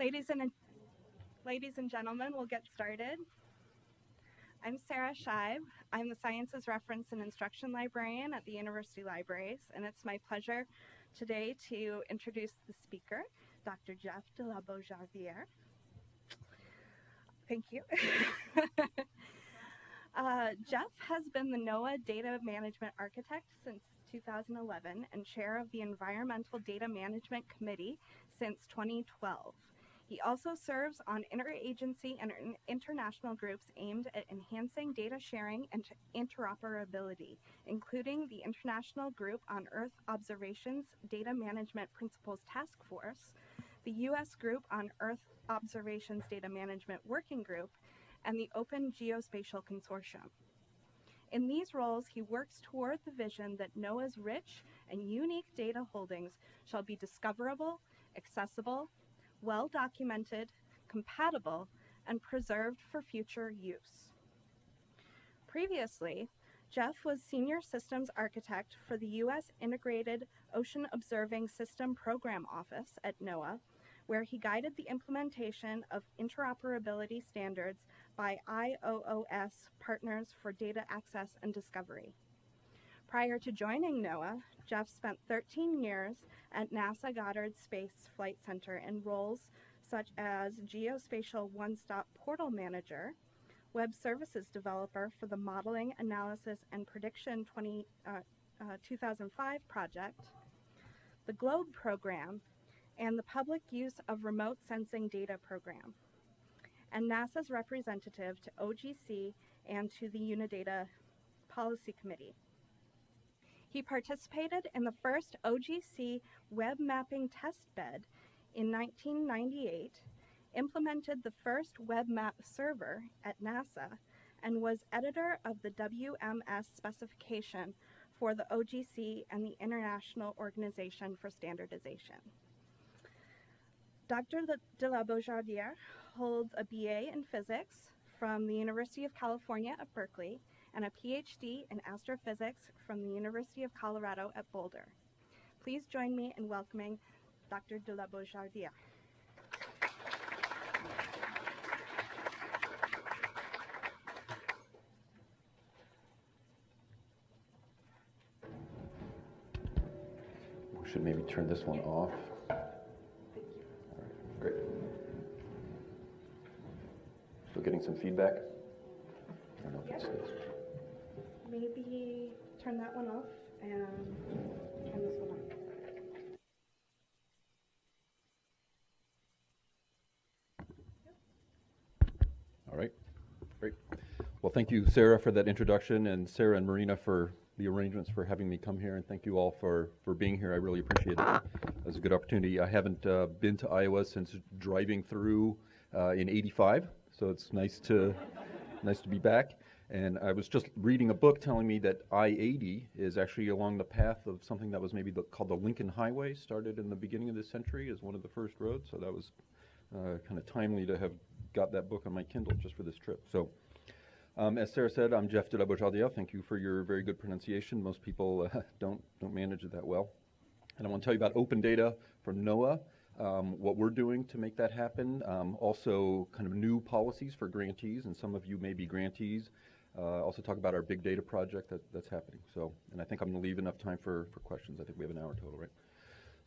Ladies and, ladies and gentlemen, we'll get started. I'm Sarah Scheib. I'm the Sciences Reference and Instruction Librarian at the University Libraries, and it's my pleasure today to introduce the speaker, Dr. Jeff de la Beaujardière. Thank you. uh, Jeff has been the NOAA Data Management Architect since 2011 and chair of the Environmental Data Management Committee since 2012. He also serves on interagency and international groups aimed at enhancing data sharing and interoperability, including the International Group on Earth Observations Data Management Principles Task Force, the U.S. Group on Earth Observations Data Management Working Group, and the Open Geospatial Consortium. In these roles, he works toward the vision that NOAA's rich and unique data holdings shall be discoverable, accessible, well documented, compatible, and preserved for future use. Previously, Jeff was Senior Systems Architect for the U.S. Integrated Ocean Observing System Program Office at NOAA, where he guided the implementation of interoperability standards by IOOS Partners for Data Access and Discovery. Prior to joining NOAA, Jeff spent 13 years at NASA Goddard Space Flight Center in roles such as Geospatial One-Stop Portal Manager, Web Services Developer for the Modeling, Analysis, and Prediction 20, uh, uh, 2005 project, the GLOBE program, and the Public Use of Remote Sensing Data program, and NASA's representative to OGC and to the Unidata Policy Committee. He participated in the first OGC web mapping test bed in 1998, implemented the first web map server at NASA, and was editor of the WMS specification for the OGC and the International Organization for Standardization. Dr. de la Beaujardière holds a BA in physics from the University of California at Berkeley and a PhD in astrophysics from the University of Colorado at Boulder. Please join me in welcoming Dr. de la Beaujardière. We should maybe turn this one off. great. Still getting some feedback? I don't know if it's maybe turn that one off and turn this one on. All right, great. Well, thank you, Sarah, for that introduction, and Sarah and Marina for the arrangements for having me come here, and thank you all for, for being here. I really appreciate it. It was a good opportunity. I haven't uh, been to Iowa since driving through uh, in 85, so it's nice to, nice to be back. And I was just reading a book telling me that I-80 is actually along the path of something that was maybe the, called the Lincoln Highway, started in the beginning of this century as one of the first roads. So that was uh, kind of timely to have got that book on my Kindle just for this trip. So um, as Sarah said, I'm Jeff de la. Thank you for your very good pronunciation. Most people uh, don't, don't manage it that well. And I want to tell you about open data from NOAA. Um, what we're doing to make that happen. Um, also, kind of new policies for grantees, and some of you may be grantees. Uh, also talk about our big data project that, that's happening. So, and I think I'm going to leave enough time for, for questions. I think we have an hour total, right?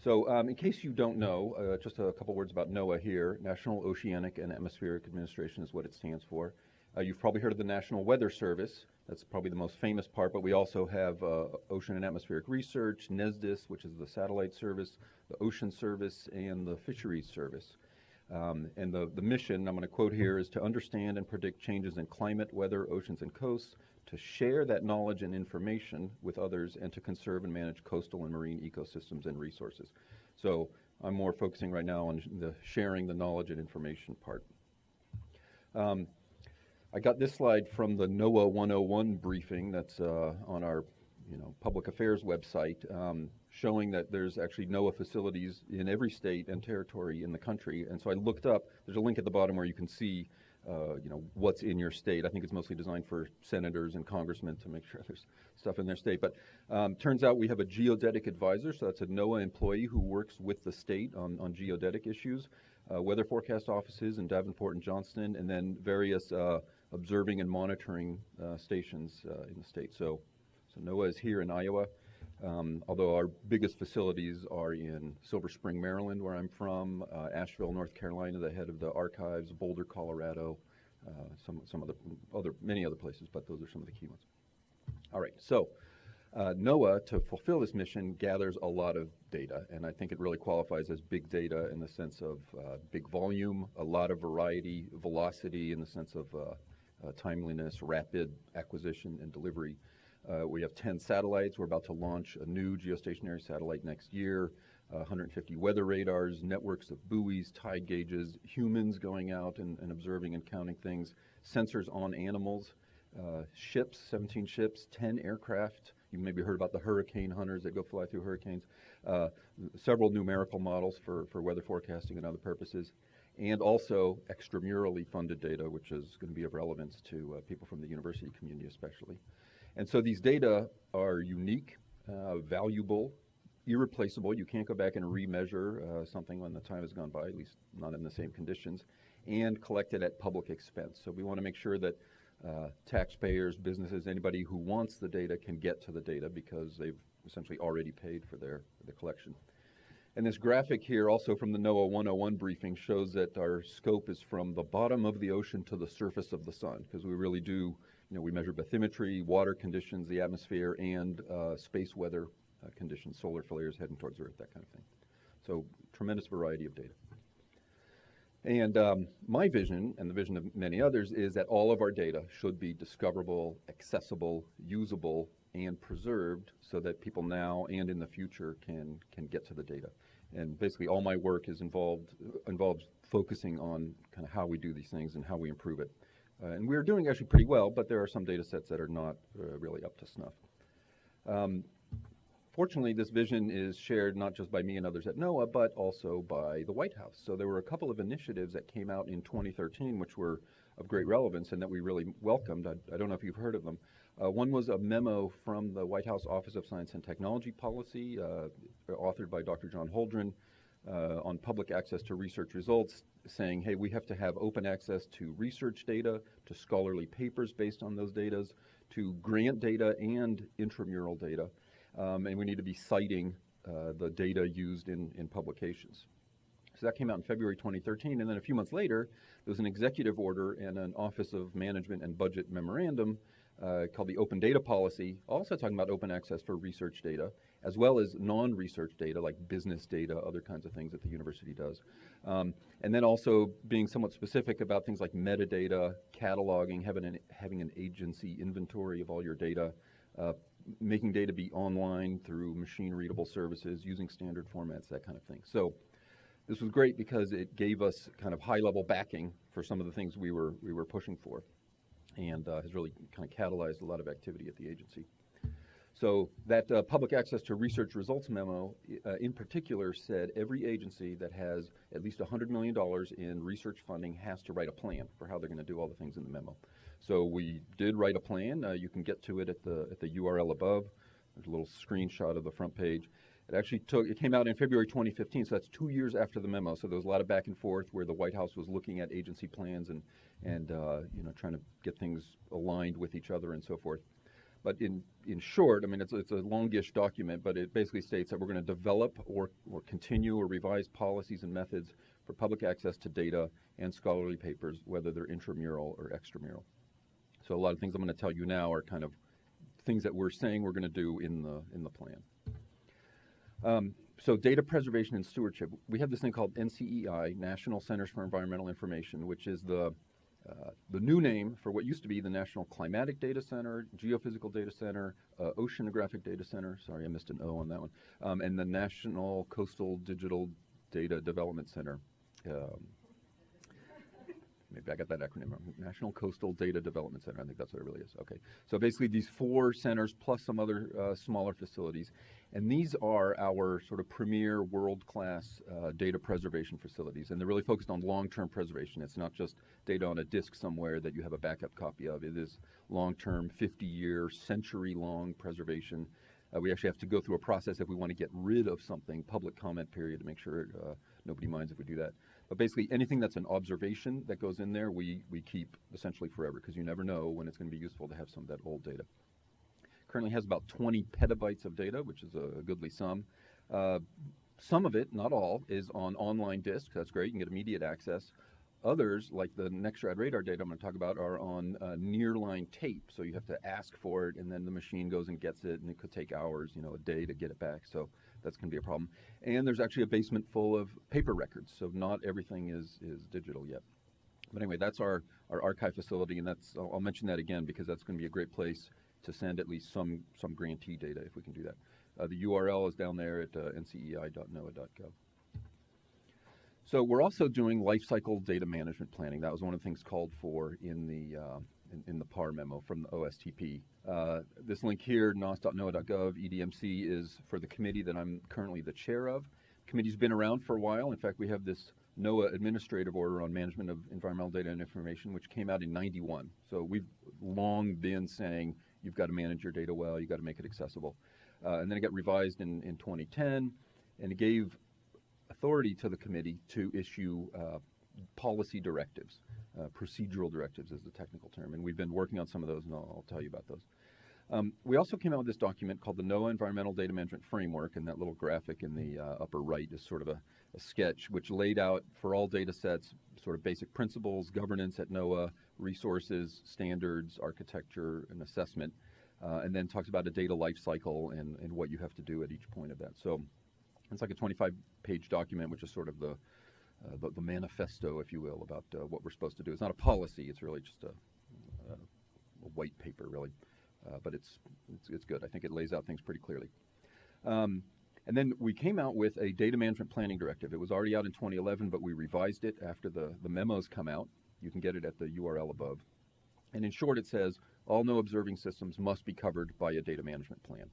So, um, in case you don't know, uh, just a couple words about NOAA here. National Oceanic and Atmospheric Administration is what it stands for. Uh, you've probably heard of the National Weather Service. That's probably the most famous part, but we also have uh, Ocean and Atmospheric Research, NESDIS, which is the satellite service, the Ocean Service, and the Fisheries Service. Um, and the, the mission, I'm going to quote here, is to understand and predict changes in climate, weather, oceans, and coasts, to share that knowledge and information with others, and to conserve and manage coastal and marine ecosystems and resources. So I'm more focusing right now on the sharing the knowledge and information part. Um, I got this slide from the NOAA 101 briefing that's uh, on our you know, public affairs website. Um, showing that there's actually NOAA facilities in every state and territory in the country. And so I looked up, there's a link at the bottom where you can see uh, you know, what's in your state. I think it's mostly designed for senators and congressmen to make sure there's stuff in their state. But um, turns out we have a geodetic advisor, so that's a NOAA employee who works with the state on, on geodetic issues. uh, weather forecast offices in Davenport and Johnston, and then various uh, observing and monitoring uh, stations uh, in the state. So, so NOAA is here in Iowa, um, although our biggest facilities are in Silver Spring, Maryland, where I'm from, uh, Asheville, North Carolina, the head of the archives, Boulder, Colorado, uh, some some other other many other places, but those are some of the key ones. All right, so. Uh, NOAA, to fulfill this mission, gathers a lot of data, and I think it really qualifies as big data in the sense of uh, big volume, a lot of variety, velocity in the sense of uh, uh timeliness, rapid acquisition and delivery. Uh, we have 10 satellites. We're about to launch a new geostationary satellite next year. 150 weather radars, networks of buoys, tide gauges, humans going out and, and observing and counting things, sensors on animals, uh, ships, 17 ships, 10 aircraft, you maybe heard about the hurricane hunters that go fly through hurricanes. Uh, several numerical models for, for weather forecasting and other purposes. And also extramurally funded data, which is going to be of relevance to uh, people from the university community especially. And so these data are unique, uh, valuable, irreplaceable. You can't go back and remeasure uh, something when the time has gone by, at least not in the same conditions, and collected at public expense. So we want to make sure that uh, taxpayers, businesses, anybody who wants the data can get to the data because they've essentially already paid for their the collection. And this graphic here, also from the NOAA 101 briefing, shows that our scope is from the bottom of the ocean to the surface of the sun, because we really do, you know, we measure bathymetry, water conditions, the atmosphere, and uh, space weather uh, conditions, solar flares heading towards Earth, that kind of thing. So tremendous variety of data. And um, my vision, and the vision of many others, is that all of our data should be discoverable, accessible, usable, and preserved so that people now and in the future can, can get to the data. And basically all my work is involved, involves focusing on kind of how we do these things and how we improve it. Uh, and we're doing actually pretty well, but there are some data sets that are not uh, really up to snuff. Um, Fortunately, this vision is shared not just by me and others at NOAA, but also by the White House. So there were a couple of initiatives that came out in 2013, which were of great relevance and that we really welcomed. I, I don't know if you've heard of them. Uh, one was a memo from the White House Office of Science and Technology Policy, uh, authored by Dr. John Holdren, uh, on public access to research results, saying, hey, we have to have open access to research data, to scholarly papers based on those data, to grant data and intramural data um, and we need to be citing uh, the data used in, in publications. So that came out in February 2013, and then a few months later, there was an executive order and an Office of Management and Budget memorandum uh, called the Open Data Policy, also talking about open access for research data, as well as non-research data like business data, other kinds of things that the university does. Um, and then also being somewhat specific about things like metadata, cataloging, having an, having an agency inventory of all your data, uh, making data be online through machine readable services, using standard formats, that kind of thing. So this was great because it gave us kind of high level backing for some of the things we were, we were pushing for and uh, has really kind of catalyzed a lot of activity at the agency. So that uh, public access to research results memo uh, in particular said every agency that has at least $100 million in research funding has to write a plan for how they're going to do all the things in the memo. So we did write a plan. Uh, you can get to it at the, at the URL above. There's a little screenshot of the front page. It actually took, it came out in February 2015, so that's two years after the memo. So there was a lot of back and forth where the White House was looking at agency plans and, and uh, you know, trying to get things aligned with each other and so forth. But in, in short, I mean, it's, it's a longish document, but it basically states that we're going to develop or, or continue or revise policies and methods for public access to data and scholarly papers, whether they're intramural or extramural. So a lot of things I'm going to tell you now are kind of things that we're saying we're going to do in the in the plan. Um, so data preservation and stewardship. We have this thing called NCEI, National Centers for Environmental Information, which is the uh, the new name for what used to be the National Climatic Data Center, Geophysical Data Center, uh, Oceanographic Data Center. Sorry, I missed an O on that one. Um, and the National Coastal Digital Data Development Center. Um, maybe I got that acronym wrong. National Coastal Data Development Center. I think that's what it really is. Okay. So basically, these four centers plus some other uh, smaller facilities, and these are our sort of premier world-class uh, data preservation facilities, and they're really focused on long-term preservation. It's not just data on a disk somewhere that you have a backup copy of. It is long-term, 50-year, century-long preservation. Uh, we actually have to go through a process if we want to get rid of something, public comment period, to make sure uh, nobody minds if we do that. But basically, anything that's an observation that goes in there, we, we keep essentially forever because you never know when it's going to be useful to have some of that old data. Currently has about 20 petabytes of data, which is a goodly sum. Uh, some of it, not all, is on online disk. That's great. You can get immediate access. Others, like the Nexrad radar data I'm going to talk about, are on uh, nearline tape. So you have to ask for it, and then the machine goes and gets it, and it could take hours, you know, a day to get it back. So that's going to be a problem. And there's actually a basement full of paper records, so not everything is is digital yet. But anyway, that's our, our archive facility, and that's I'll, I'll mention that again because that's going to be a great place to send at least some some grantee data if we can do that. Uh, the URL is down there at uh, ncei.noaa.gov. So we're also doing lifecycle data management planning. That was one of the things called for in the uh, in, in, the PAR memo from the OSTP. Uh, this link here, nos.noaa.gov, EDMC, is for the committee that I'm currently the chair of. The Committee's been around for a while. In fact, we have this NOAA Administrative Order on Management of Environmental Data and Information, which came out in 91. So we've long been saying you've got to manage your data well, you've got to make it accessible. Uh, and then it got revised in, in 2010, and it gave authority to the committee to issue uh, policy directives. Uh, procedural directives is the technical term, and we've been working on some of those, and I'll, I'll tell you about those. Um, we also came out with this document called the NOAA Environmental Data Management Framework, and that little graphic in the uh, upper right is sort of a, a, sketch which laid out for all data sets sort of basic principles, governance at NOAA, resources, standards, architecture, and assessment, uh, and then talks about a data life cycle and, and what you have to do at each point of that. So it's like a 25-page document, which is sort of the, uh, the, the manifesto, if you will, about uh, what we're supposed to do. It's not a policy; it's really just a, a, a white paper, really. Uh, but it's, it's, it's good. I think it lays out things pretty clearly. Um, and then we came out with a data management planning directive. It was already out in 2011, but we revised it after the, the memos come out. You can get it at the URL above. And in short, it says all NOAA observing systems must be covered by a data management plan.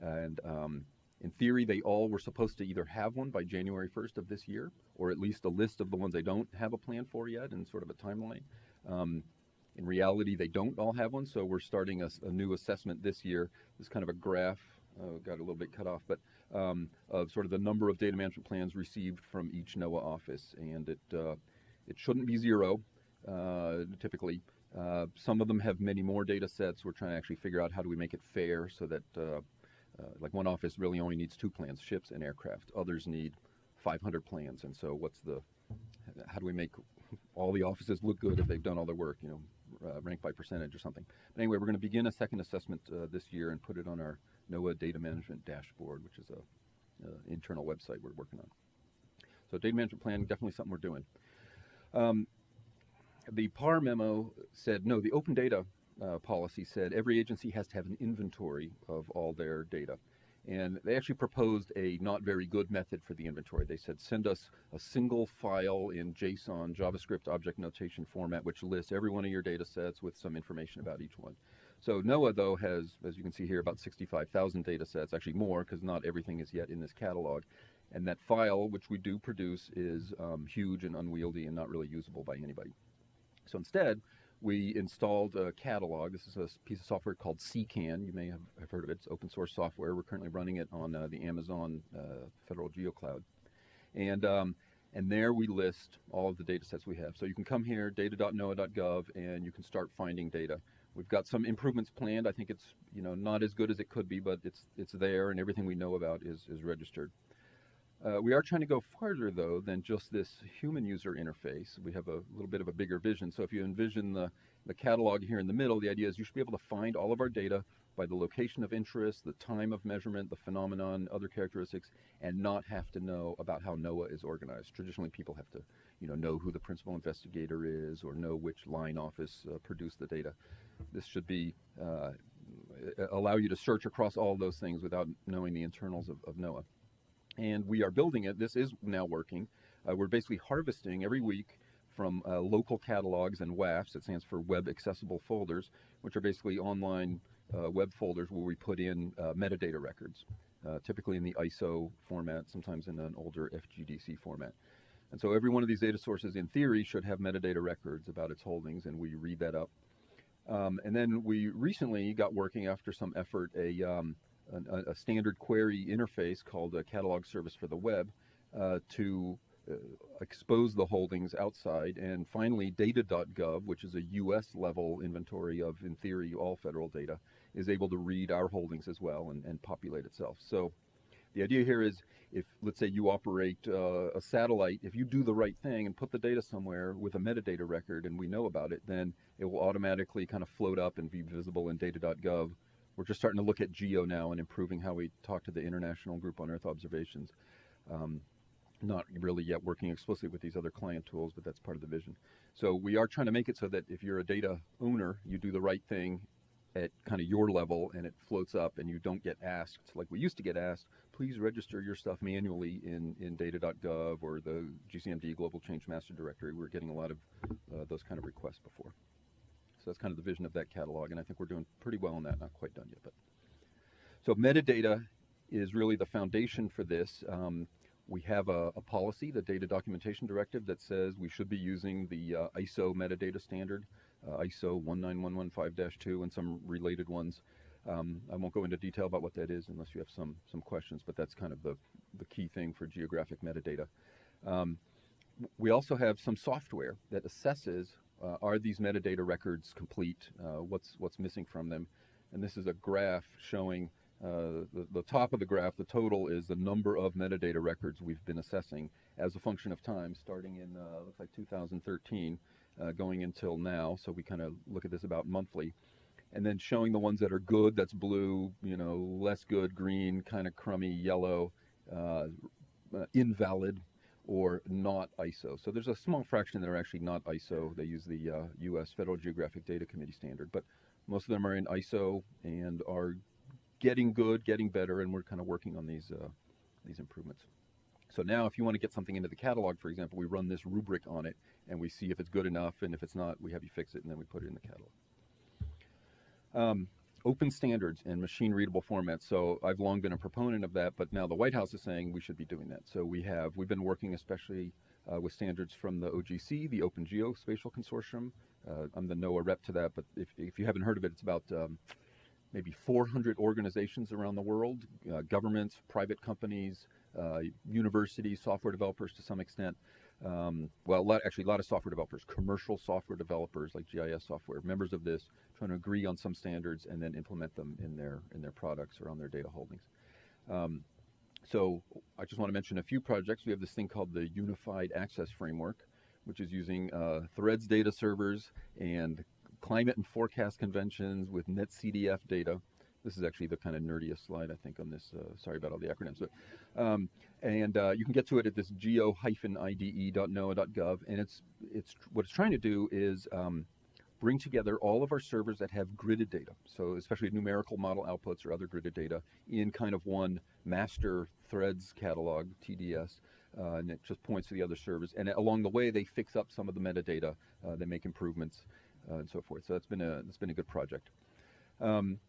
And um, in theory, they all were supposed to either have one by January 1st of this year, or at least a list of the ones they don't have a plan for yet and sort of a timeline. Um, in reality, they don't all have one, so we're starting a, a new assessment this year. This kind of a graph, uh, got a little bit cut off, but um, of sort of the number of data management plans received from each NOAA office, and it uh, it shouldn't be zero. Uh, typically, uh, some of them have many more data sets. We're trying to actually figure out how do we make it fair so that uh, uh, like one office really only needs two plans, ships and aircraft. Others need 500 plans, and so what's the how do we make all the offices look good if they've done all their work? You know, uh, rank by percentage or something. But anyway, we're going to begin a second assessment uh, this year and put it on our NOAA data management dashboard, which is a, a internal website we're working on. So data management plan, definitely something we're doing. Um, the PAR memo said, no, the open data uh, policy said every agency has to have an inventory of all their data. And they actually proposed a not very good method for the inventory. They said, send us a single file in JSON, JavaScript object notation format, which lists every one of your data sets with some information about each one. So NOAA, though, has, as you can see here, about 65,000 data sets, actually more, because not everything is yet in this catalog. And that file, which we do produce, is um, huge and unwieldy and not really usable by anybody. So instead, we installed a catalog. This is a piece of software called CKAN. You may have, have heard of it. It's open source software. We're currently running it on uh, the Amazon uh, Federal GeoCloud. And, um, and there we list all of the data sets we have. So you can come here, data.noaa.gov, and you can start finding data. We've got some improvements planned. I think it's you know not as good as it could be, but it's it's there, and everything we know about is is registered. Uh, we are trying to go farther, though, than just this human user interface. We have a little bit of a bigger vision. So if you envision the, the catalog here in the middle, the idea is you should be able to find all of our data by the location of interest, the time of measurement, the phenomenon, other characteristics, and not have to know about how NOAA is organized. Traditionally, people have to, you know, know who the principal investigator is or know which line office uh, produced the data. This should be uh, allow you to search across all those things without knowing the internals of, of NOAA and we are building it. This is now working. Uh, we're basically harvesting every week from uh, local catalogs and WAFs, it stands for Web Accessible Folders, which are basically online uh, web folders where we put in uh, metadata records, uh, typically in the ISO format, sometimes in an older FGDC format. And so every one of these data sources, in theory, should have metadata records about its holdings, and we read that up. Um, and then we recently got working after some effort a um, a, a standard query interface called a catalog service for the web uh, to uh, expose the holdings outside. And finally, data.gov, which is a US level inventory of, in theory, all federal data, is able to read our holdings as well and, and populate itself. So the idea here is if, let's say, you operate uh, a satellite, if you do the right thing and put the data somewhere with a metadata record and we know about it, then it will automatically kind of float up and be visible in data.gov. We're just starting to look at GEO now and improving how we talk to the International Group on Earth Observations. Um, not really yet working explicitly with these other client tools, but that's part of the vision. So we are trying to make it so that if you're a data owner, you do the right thing at kind of your level and it floats up and you don't get asked like we used to get asked please register your stuff manually in, in data.gov or the GCMD Global Change Master Directory. We're getting a lot of uh, those kind of requests before. So that's kind of the vision of that catalog, and I think we're doing pretty well on that. Not quite done yet, but so metadata is really the foundation for this. Um, we have a, a, policy, the Data Documentation Directive, that says we should be using the uh, ISO metadata standard, uh, ISO 19115-2, and some related ones. Um, I won't go into detail about what that is unless you have some some questions, but that's kind of the, the key thing for geographic metadata. Um, we also have some software that assesses uh, are these metadata records complete, uh, what's what's missing from them, and this is a graph showing uh, the, the top of the graph, the total is the number of metadata records we've been assessing as a function of time, starting in uh, looks like 2013, uh, going until now. So we kind of look at this about monthly. And then showing the ones that are good, that's blue, you know, less good, green, kind of crummy, yellow, uh, invalid, or not ISO. So there's a small fraction that are actually not ISO. They use the uh, U.S. Federal Geographic Data Committee standard, but most of them are in ISO and are getting good, getting better, and we're kind of working on these uh, these improvements. So now, if you want to get something into the catalog, for example, we run this rubric on it, and we see if it's good enough, and if it's not, we have you fix it, and then we put it in the catalog. Um, open standards and machine readable formats. So I've long been a proponent of that, but now the White House is saying we should be doing that. So we have, we've been working especially uh, with standards from the OGC, the Open Geospatial Consortium. Uh, I'm the NOAA rep to that, but if, if you haven't heard of it, it's about um, maybe 400 organizations around the world, uh, governments, private companies, uh, universities, software developers to some extent, um, well, a lot, actually, a lot of software developers, commercial software developers like GIS software, members of this, trying to agree on some standards and then implement them in their in their products or on their data holdings. Um, so I just want to mention a few projects. We have this thing called the Unified Access Framework, which is using uh, THREDDS data servers and climate and forecast conventions with NetCDF data this is actually the kind of nerdiest slide, I think, on this. Uh, sorry about all the acronyms. But, um, and uh, you can get to it at this geo-ide.noaa.gov. And it's, it's, what it's trying to do is um, bring together all of our servers that have gridded data. So especially numerical model outputs or other gridded data in kind of one master THREDDS catalog, TDS. Uh, and it just points to the other servers. And along the way, they fix up some of the metadata. Uh, they make improvements uh, and so forth. So that's been a, that's been a good project. Um,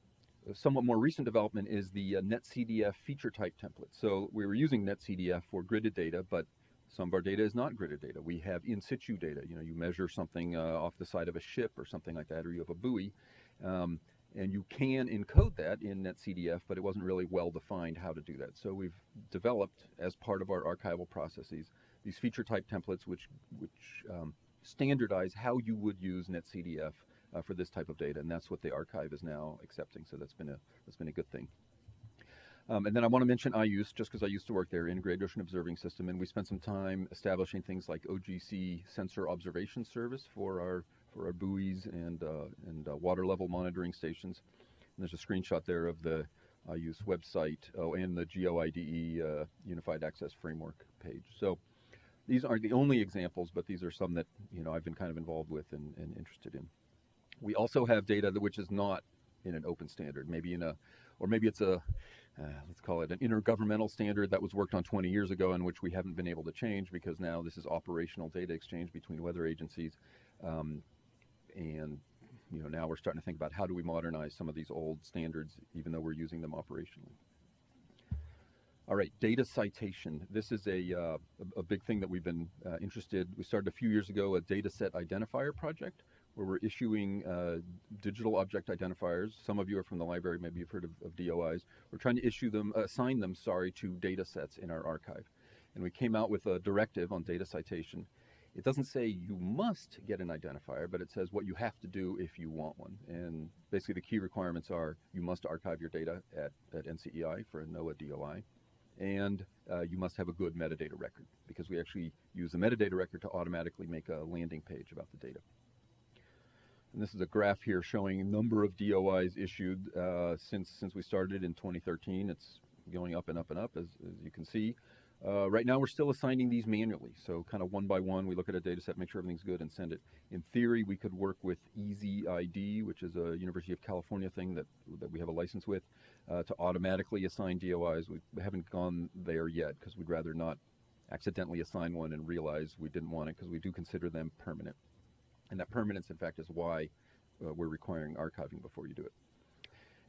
somewhat more recent development is the uh, NetCDF feature type template. So we were using NetCDF for gridded data, but some of our data is not gridded data. We have in situ data. You know, you measure something uh, off the side of a ship or something like that, or you have a buoy, um, and you can encode that in NetCDF, but it wasn't really well defined how to do that. So we've developed, as part of our archival processes, these feature type templates, which which um, standardize how you would use NetCDF uh, for this type of data, and that's what the archive is now accepting. So that's been a that's been a good thing. Um, and then I want to mention IOOS, just because I used to work there, Integrated Ocean Observing System, and we spent some time establishing things like OGC sensor observation service for our for our buoys and uh, and uh, water level monitoring stations. And there's a screenshot there of the IOOS website, oh, and the GeoIDE uh, Unified Access Framework page. So these aren't the only examples, but these are some that you know I've been kind of involved with and, and interested in. We also have data which is not in an open standard, maybe in a, or maybe it's a, uh, let's call it an intergovernmental standard that was worked on 20 years ago and which we haven't been able to change because now this is operational data exchange between weather agencies. Um, and you know, now we're starting to think about how do we modernize some of these old standards even though we're using them operationally. All right, data citation. This is a, uh, a, big thing that we've been uh, interested. We started a few years ago a data set identifier project where we're issuing uh, digital object identifiers. Some of you are from the library, maybe you've heard of, of DOIs. We're trying to issue them, assign them, sorry, to data sets in our archive. and we came out with a directive on data citation. It doesn't say you must get an identifier, but it says what you have to do if you want one. And basically, the key requirements are you must archive your data at, at NCEI for a NOAA DOI, and uh, you must have a good metadata record because we actually use the metadata record to automatically make a landing page about the data. And this is a graph here showing number of DOIs issued uh, since since we started in 2013. It's going up and up and up, as, as you can see. Uh, right now, we're still assigning these manually. So kind of one by one, we look at a data set, make sure everything's good, and send it. In theory, we could work with EZID, which is a University of California thing that, that we have a license with, uh, to automatically assign DOIs. We haven't gone there yet because we'd rather not accidentally assign one and realize we didn't want it because we do consider them permanent. And that permanence, in fact, is why uh, we're requiring archiving before you do it.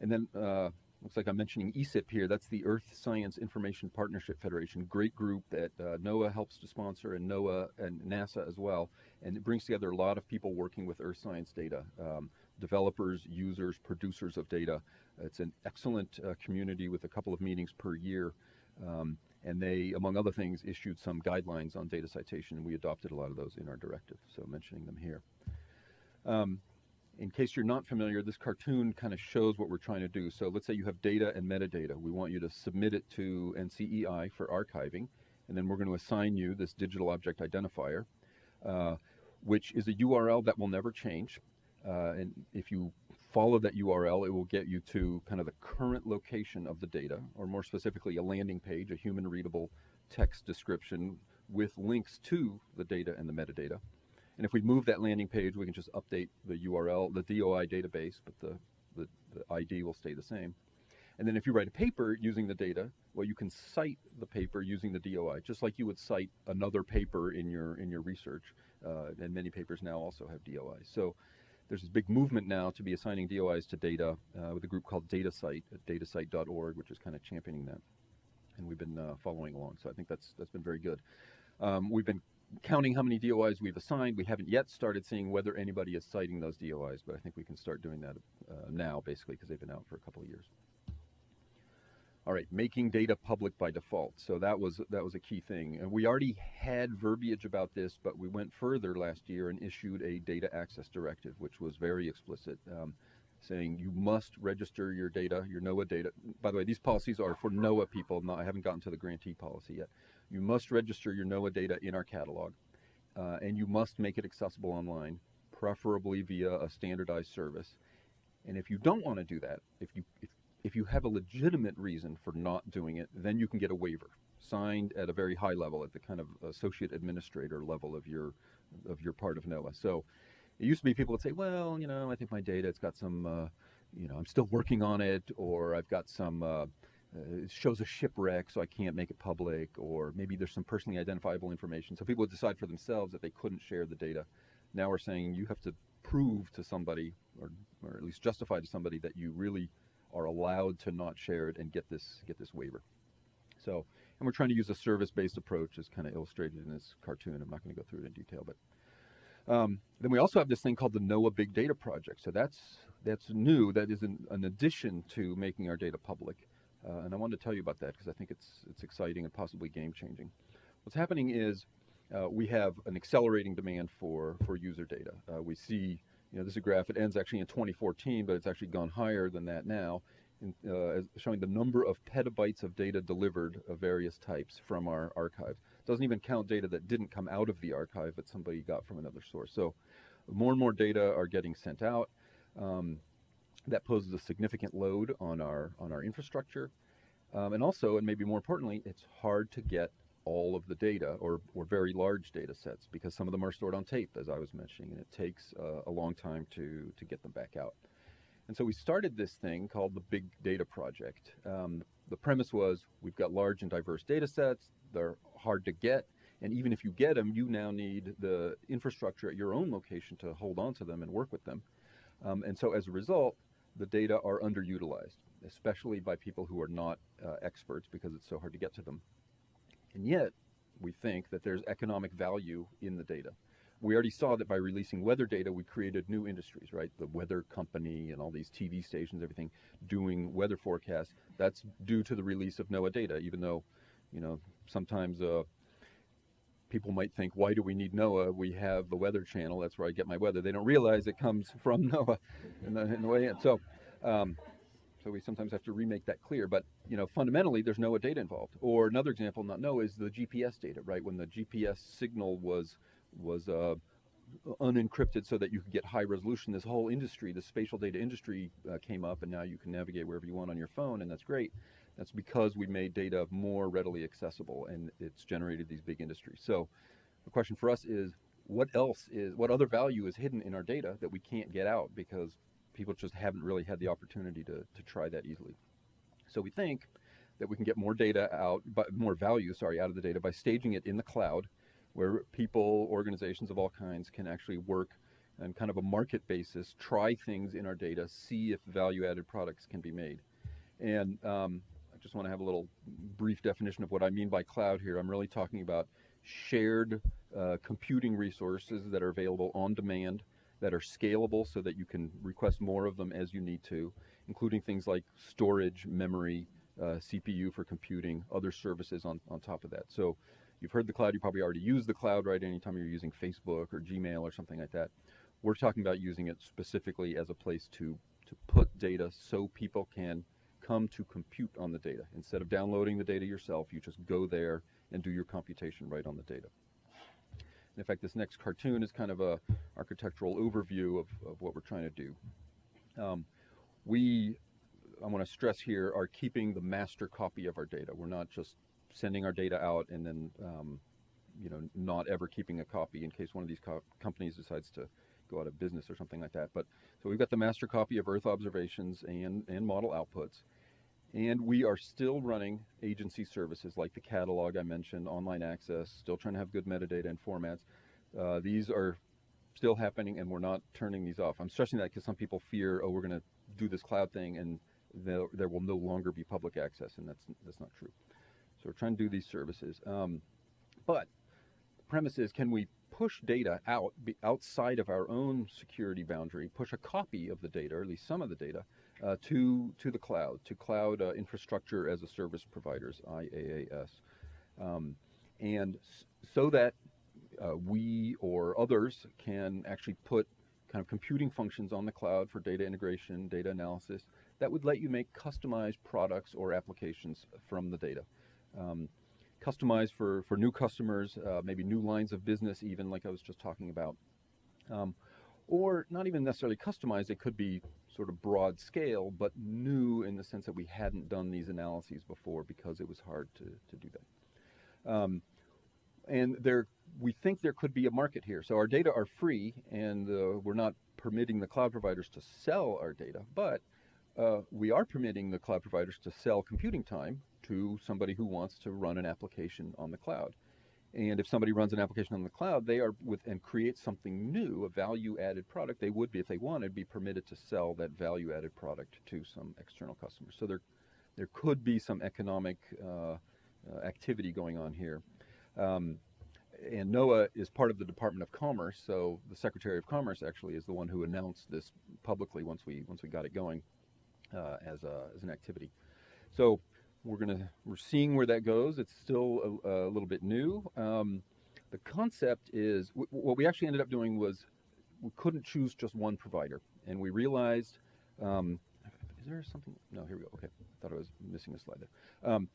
And then uh, looks like I'm mentioning ESIP here. That's the Earth Science Information Partnership Federation. Great group that uh, NOAA helps to sponsor and NOAA and NASA as well. And it brings together a lot of people working with Earth science data. Um, developers, users, producers of data. It's an excellent uh, community with a couple of meetings per year. Um, and they, among other things, issued some guidelines on data citation, and we adopted a lot of those in our directive, so mentioning them here. Um, in case you're not familiar, this cartoon kind of shows what we're trying to do. So let's say you have data and metadata. We want you to submit it to NCEI for archiving, and then we're going to assign you this digital object identifier, uh, which is a URL that will never change. Uh, and if you follow that URL, it will get you to kind of the current location of the data, or more specifically, a landing page, a human readable text description with links to the data and the metadata. And if we move that landing page, we can just update the URL, the DOI database, but the, the, the, ID will stay the same. And then if you write a paper using the data, well, you can cite the paper using the DOI, just like you would cite another paper in your in your research. Uh, and many papers now also have DOI. So there's this big movement now to be assigning DOIs to data uh, with a group called DataCite at datacite.org, which is kind of championing that. And we've been uh, following along. So I think that's that's been very good. Um, we've been counting how many DOIs we've assigned. We haven't yet started seeing whether anybody is citing those DOIs, but I think we can start doing that uh, now, basically, because they've been out for a couple of years. All right, making data public by default. So that was that was a key thing. And we already had verbiage about this, but we went further last year and issued a data access directive, which was very explicit, um, saying you must register your data, your NOAA data. By the way, these policies are for NOAA people. Not, I haven't gotten to the grantee policy yet. You must register your NOAA data in our catalog, uh, and you must make it accessible online, preferably via a standardized service. And if you don't want to do that, if you if, if you have a legitimate reason for not doing it, then you can get a waiver signed at a very high level, at the kind of associate administrator level of your of your part of NOAA. So it used to be people would say, well, you know, I think my data, it's got some, uh, you know, I'm still working on it, or I've got some. Uh, uh, it shows a shipwreck, so I can't make it public, or maybe there's some personally identifiable information. So people would decide for themselves that they couldn't share the data. Now we're saying you have to prove to somebody, or, or at least justify to somebody, that you really are allowed to not share it and get this get this waiver. So, and we're trying to use a service-based approach, as kind of illustrated in this cartoon. I'm not going to go through it in detail, but um, then we also have this thing called the NOAA Big Data Project. So that's that's new. That is an, an addition to making our data public. Uh, and I wanted to tell you about that because I think it's, it's exciting and possibly game changing. What's happening is uh, we have an accelerating demand for, for user data. Uh, we see, you know, this is a graph, it ends actually in 2014, but it's actually gone higher than that now, in, uh, showing the number of petabytes of data delivered of various types from our archive. It doesn't even count data that didn't come out of the archive, but somebody got from another source. So more and more data are getting sent out. Um, that poses a significant load on our on our infrastructure, um, and also, and maybe more importantly, it's hard to get all of the data or, or very large data sets because some of them are stored on tape, as I was mentioning, and it takes uh, a long time to to get them back out. And so we started this thing called the Big Data Project. Um, the premise was we've got large and diverse data sets. They're hard to get. And even if you get them, you now need the infrastructure at your own location to hold on to them and work with them. Um, and so as a result, the data are underutilized, especially by people who are not uh, experts because it's so hard to get to them. And yet, we think that there's economic value in the data. We already saw that by releasing weather data, we created new industries, right? The weather company and all these TV stations, everything doing weather forecasts. That's due to the release of NOAA data, even though, you know, sometimes uh, people might think, why do we need NOAA? We have the Weather Channel. That's where I get my weather. They don't realize it comes from NOAA in the, in the way in. So, um, so we sometimes have to remake that clear. But you know, fundamentally, there's NOAA data involved. Or another example, not NOAA, is the GPS data. Right when the GPS signal was was uh, unencrypted so that you could get high resolution. This whole industry, the spatial data industry, uh, came up, and now you can navigate wherever you want on your phone, and that's great. That's because we made data more readily accessible, and it's generated these big industries. So, the question for us is, what else is, what other value is hidden in our data that we can't get out because people just haven't really had the opportunity to, to try that easily. So we think that we can get more data out, but more value, sorry, out of the data by staging it in the cloud where people, organizations of all kinds can actually work on kind of a market basis, try things in our data, see if value added products can be made. And um, I just want to have a little brief definition of what I mean by cloud here. I'm really talking about shared uh, computing resources that are available on demand, that are scalable so that you can request more of them as you need to, including things like storage, memory, uh, CPU for computing, other services on, on top of that. So You've heard the cloud, you probably already use the cloud, right? Anytime you're using Facebook or Gmail or something like that. We're talking about using it specifically as a place to, to put data so people can come to compute on the data. Instead of downloading the data yourself, you just go there and do your computation right on the data. In fact, this next cartoon is kind of a architectural overview of, of what we're trying to do. Um, we, I want to stress here, are keeping the master copy of our data. We're not just sending our data out and then um, you know not ever keeping a copy in case one of these co companies decides to go out of business or something like that. But so we've got the master copy of Earth observations and and model outputs, and we are still running agency services like the catalog I mentioned, online access, still trying to have good metadata and formats. Uh, these are still happening, and we're not turning these off. I'm stressing that because some people fear, oh, we're going to do this cloud thing and there, there will no longer be public access, and that's that's not true. So we're trying to do these services. Um, but the premise is, can we push data out outside of our own security boundary, push a copy of the data, or at least some of the data, uh, to to the cloud, to cloud uh, infrastructure as a service providers, IaaS, um, and so that uh, we or others can actually put kind of computing functions on the cloud for data integration, data analysis, that would let you make customized products or applications from the data um, customized for, for new customers, uh, maybe new lines of business, even like I was just talking about. Um, or not even necessarily customized, it could be sort of broad scale, but new in the sense that we hadn't done these analyses before because it was hard to, to do that. Um, and there, we think there could be a market here. So our data are free, and uh, we're not permitting the cloud providers to sell our data, but uh, we are permitting the cloud providers to sell computing time to somebody who wants to run an application on the cloud. And if somebody runs an application on the cloud, they are with and creates something new, a value-added product. They would be, if they wanted, be permitted to sell that value-added product to some external customers. So there, there could be some economic uh, uh, activity going on here. Um, and NOAA is part of the Department of Commerce, so the Secretary of Commerce actually is the one who announced this publicly once we once we got it going uh, as a, as an activity. So we're gonna we're seeing where that goes. It's still a, a little bit new. Um, the concept is what we actually ended up doing was we couldn't choose just one provider, and we realized. Um, is there something? No, here we go. Okay, I thought I was missing a slide there. Um,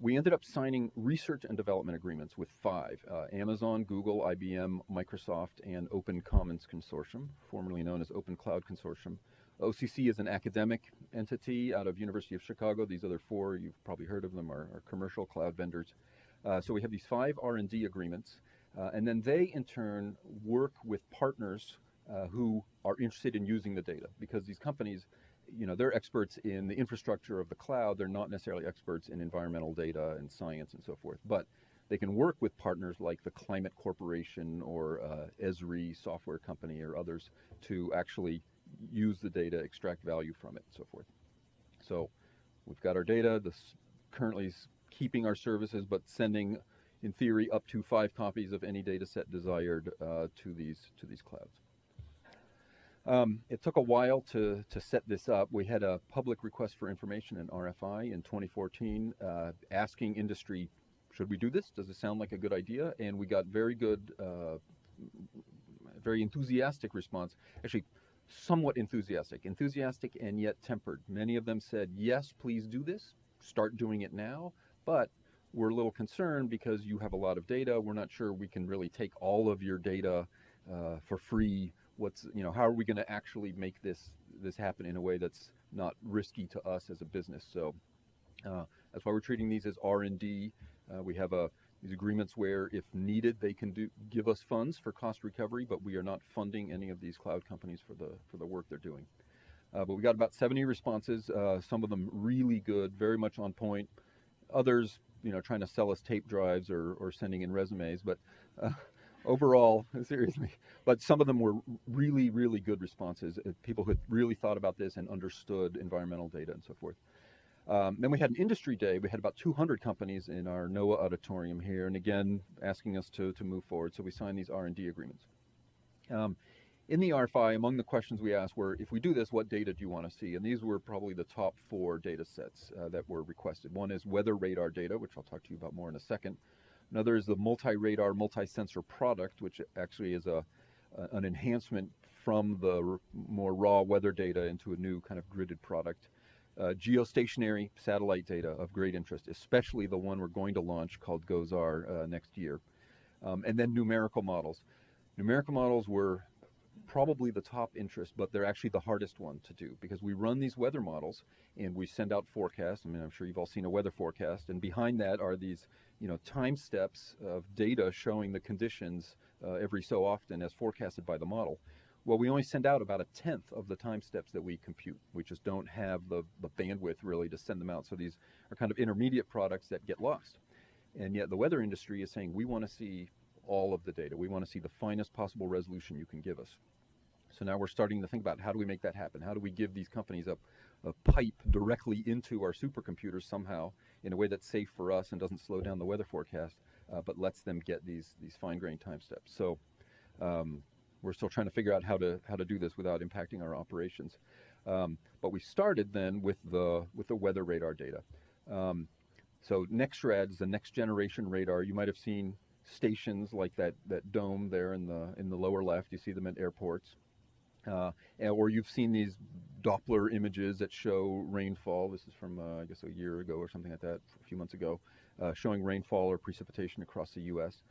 we ended up signing research and development agreements with five uh, Amazon, Google, IBM, Microsoft, and Open Commons Consortium, formerly known as Open Cloud Consortium. OCC is an academic entity out of University of Chicago. These other four, you've probably heard of them, are, are commercial cloud vendors. Uh, so we have these five R&D agreements, uh, and then they in turn work with partners uh, who are interested in using the data because these companies, you know, they're experts in the infrastructure of the cloud. They're not necessarily experts in environmental data and science and so forth, but they can work with partners like the Climate Corporation or uh, Esri software company or others to actually use the data, extract value from it, and so forth. So we've got our data. This currently is keeping our services, but sending, in theory, up to five copies of any data set desired uh, to these to these clouds. Um, it took a while to, to set this up. We had a public request for information in RFI in 2014 uh, asking industry, should we do this? Does it sound like a good idea? And we got very good, uh, very enthusiastic response. Actually, somewhat enthusiastic, enthusiastic and yet tempered. Many of them said, yes, please do this, start doing it now, but we're a little concerned because you have a lot of data. We're not sure we can really take all of your data uh, for free. What's, you know, how are we going to actually make this, this happen in a way that's not risky to us as a business? So uh, that's why we're treating these as R&D. Uh, we have a, these agreements where, if needed, they can do, give us funds for cost recovery, but we are not funding any of these cloud companies for the, for the work they're doing. Uh, but we got about 70 responses, uh, some of them really good, very much on point. Others, you know, trying to sell us tape drives or, or sending in resumes, but uh, overall, seriously, but some of them were really, really good responses. Uh, people who had really thought about this and understood environmental data and so forth. Um, then we had an industry day. We had about 200 companies in our NOAA auditorium here, and again, asking us to, to move forward. So we signed these R&D agreements. Um, in the RFI, among the questions we asked were, if we do this, what data do you want to see? And these were probably the top four data sets uh, that were requested. One is weather radar data, which I'll talk to you about more in a second. Another is the multi-radar, multi-sensor product, which actually is a, an enhancement from the more raw weather data into a new kind of gridded product uh, geostationary satellite data of great interest, especially the one we're going to launch called GOES-R uh, next year. Um, and then numerical models. Numerical models were probably the top interest, but they're actually the hardest one to do because we run these weather models and we send out forecasts. I mean, I'm sure you've all seen a weather forecast, and behind that are these, you know, time steps of data showing the conditions uh, every so often as forecasted by the model. Well, we only send out about a tenth of the time steps that we compute. We just don't have the, the bandwidth really to send them out. So these are kind of intermediate products that get lost. And yet the weather industry is saying we want to see all of the data. We want to see the finest possible resolution you can give us. So now we're starting to think about how do we make that happen? How do we give these companies a, a pipe directly into our supercomputers somehow in a way that's safe for us and doesn't slow down the weather forecast, uh, but lets them get these, these fine-grained time steps. So um, we're still trying to figure out how to how to do this without impacting our operations. Um, but we started then with the with the weather radar data. Um, so NEXRAD is the next generation radar. You might have seen stations like that that dome there in the in the lower left. You see them at airports, uh, or you've seen these Doppler images that show rainfall. This is from uh, I guess a year ago or something like that, a few months ago, uh, showing rainfall or precipitation across the U.S.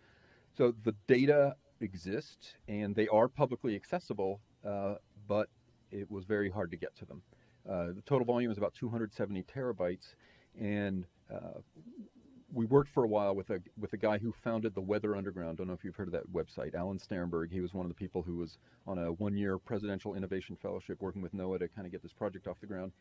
So the data exist and they are publicly accessible, uh, but it was very hard to get to them. Uh, the total volume is about 270 terabytes, and uh, we worked for a while with a with a guy who founded the Weather Underground. Don't know if you've heard of that website, Alan Steremberg. He was one of the people who was on a one-year presidential innovation fellowship working with NOAA to kind of get this project off the ground.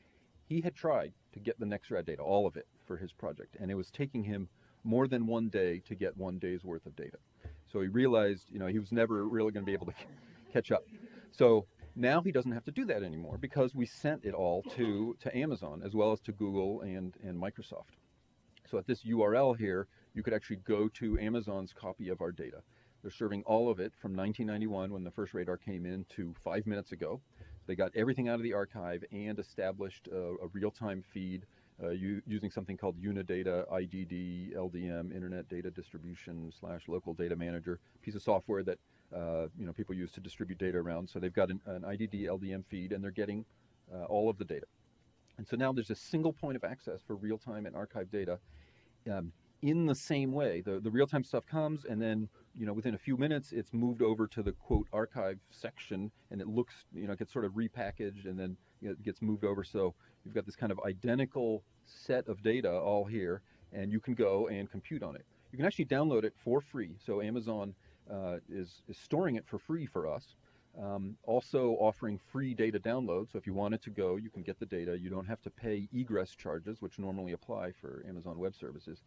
He had tried to get the NEXRAD data, all of it, for his project, and it was taking him more than one day to get one day's worth of data. So he realized, you know, he was never really going to be able to catch up. So now he doesn't have to do that anymore because we sent it all to, to Amazon as well as to Google and, and Microsoft. So at this URL here, you could actually go to Amazon's copy of our data. They're serving all of it from 1991 when the first radar came in to five minutes ago. They got everything out of the archive and established a, a real-time feed uh, using something called Unidata IDD LDM, Internet Data Distribution slash Local Data Manager, piece of software that uh, you know people use to distribute data around. So they've got an, an IDD LDM feed, and they're getting uh, all of the data. And so now there's a single point of access for real-time and archive data. Um, in the same way, the, the real-time stuff comes, and then you know within a few minutes, it's moved over to the quote archive section, and it looks you know gets sort of repackaged, and then it gets moved over. So You've got this kind of identical set of data all here, and you can go and compute on it. You can actually download it for free. So Amazon uh, is, is storing it for free for us. Um, also offering free data download. So if you wanted to go, you can get the data. You don't have to pay egress charges, which normally apply for Amazon Web Services.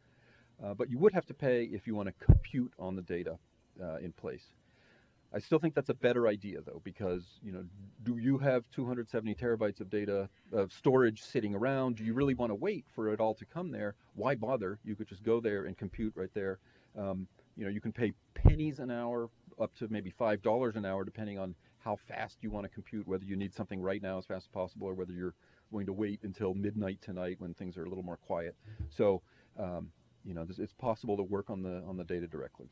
Uh, but you would have to pay if you want to compute on the data uh, in place. I still think that's a better idea though, because you know, do you have 270 terabytes of data of storage sitting around? Do you really want to wait for it all to come there? Why bother? You could just go there and compute right there. Um, you know, you can pay pennies an hour, up to maybe five dollars an hour, depending on how fast you want to compute. Whether you need something right now as fast as possible, or whether you're going to wait until midnight tonight when things are a little more quiet. So. Um, you know, it's possible to work on the on the data directly.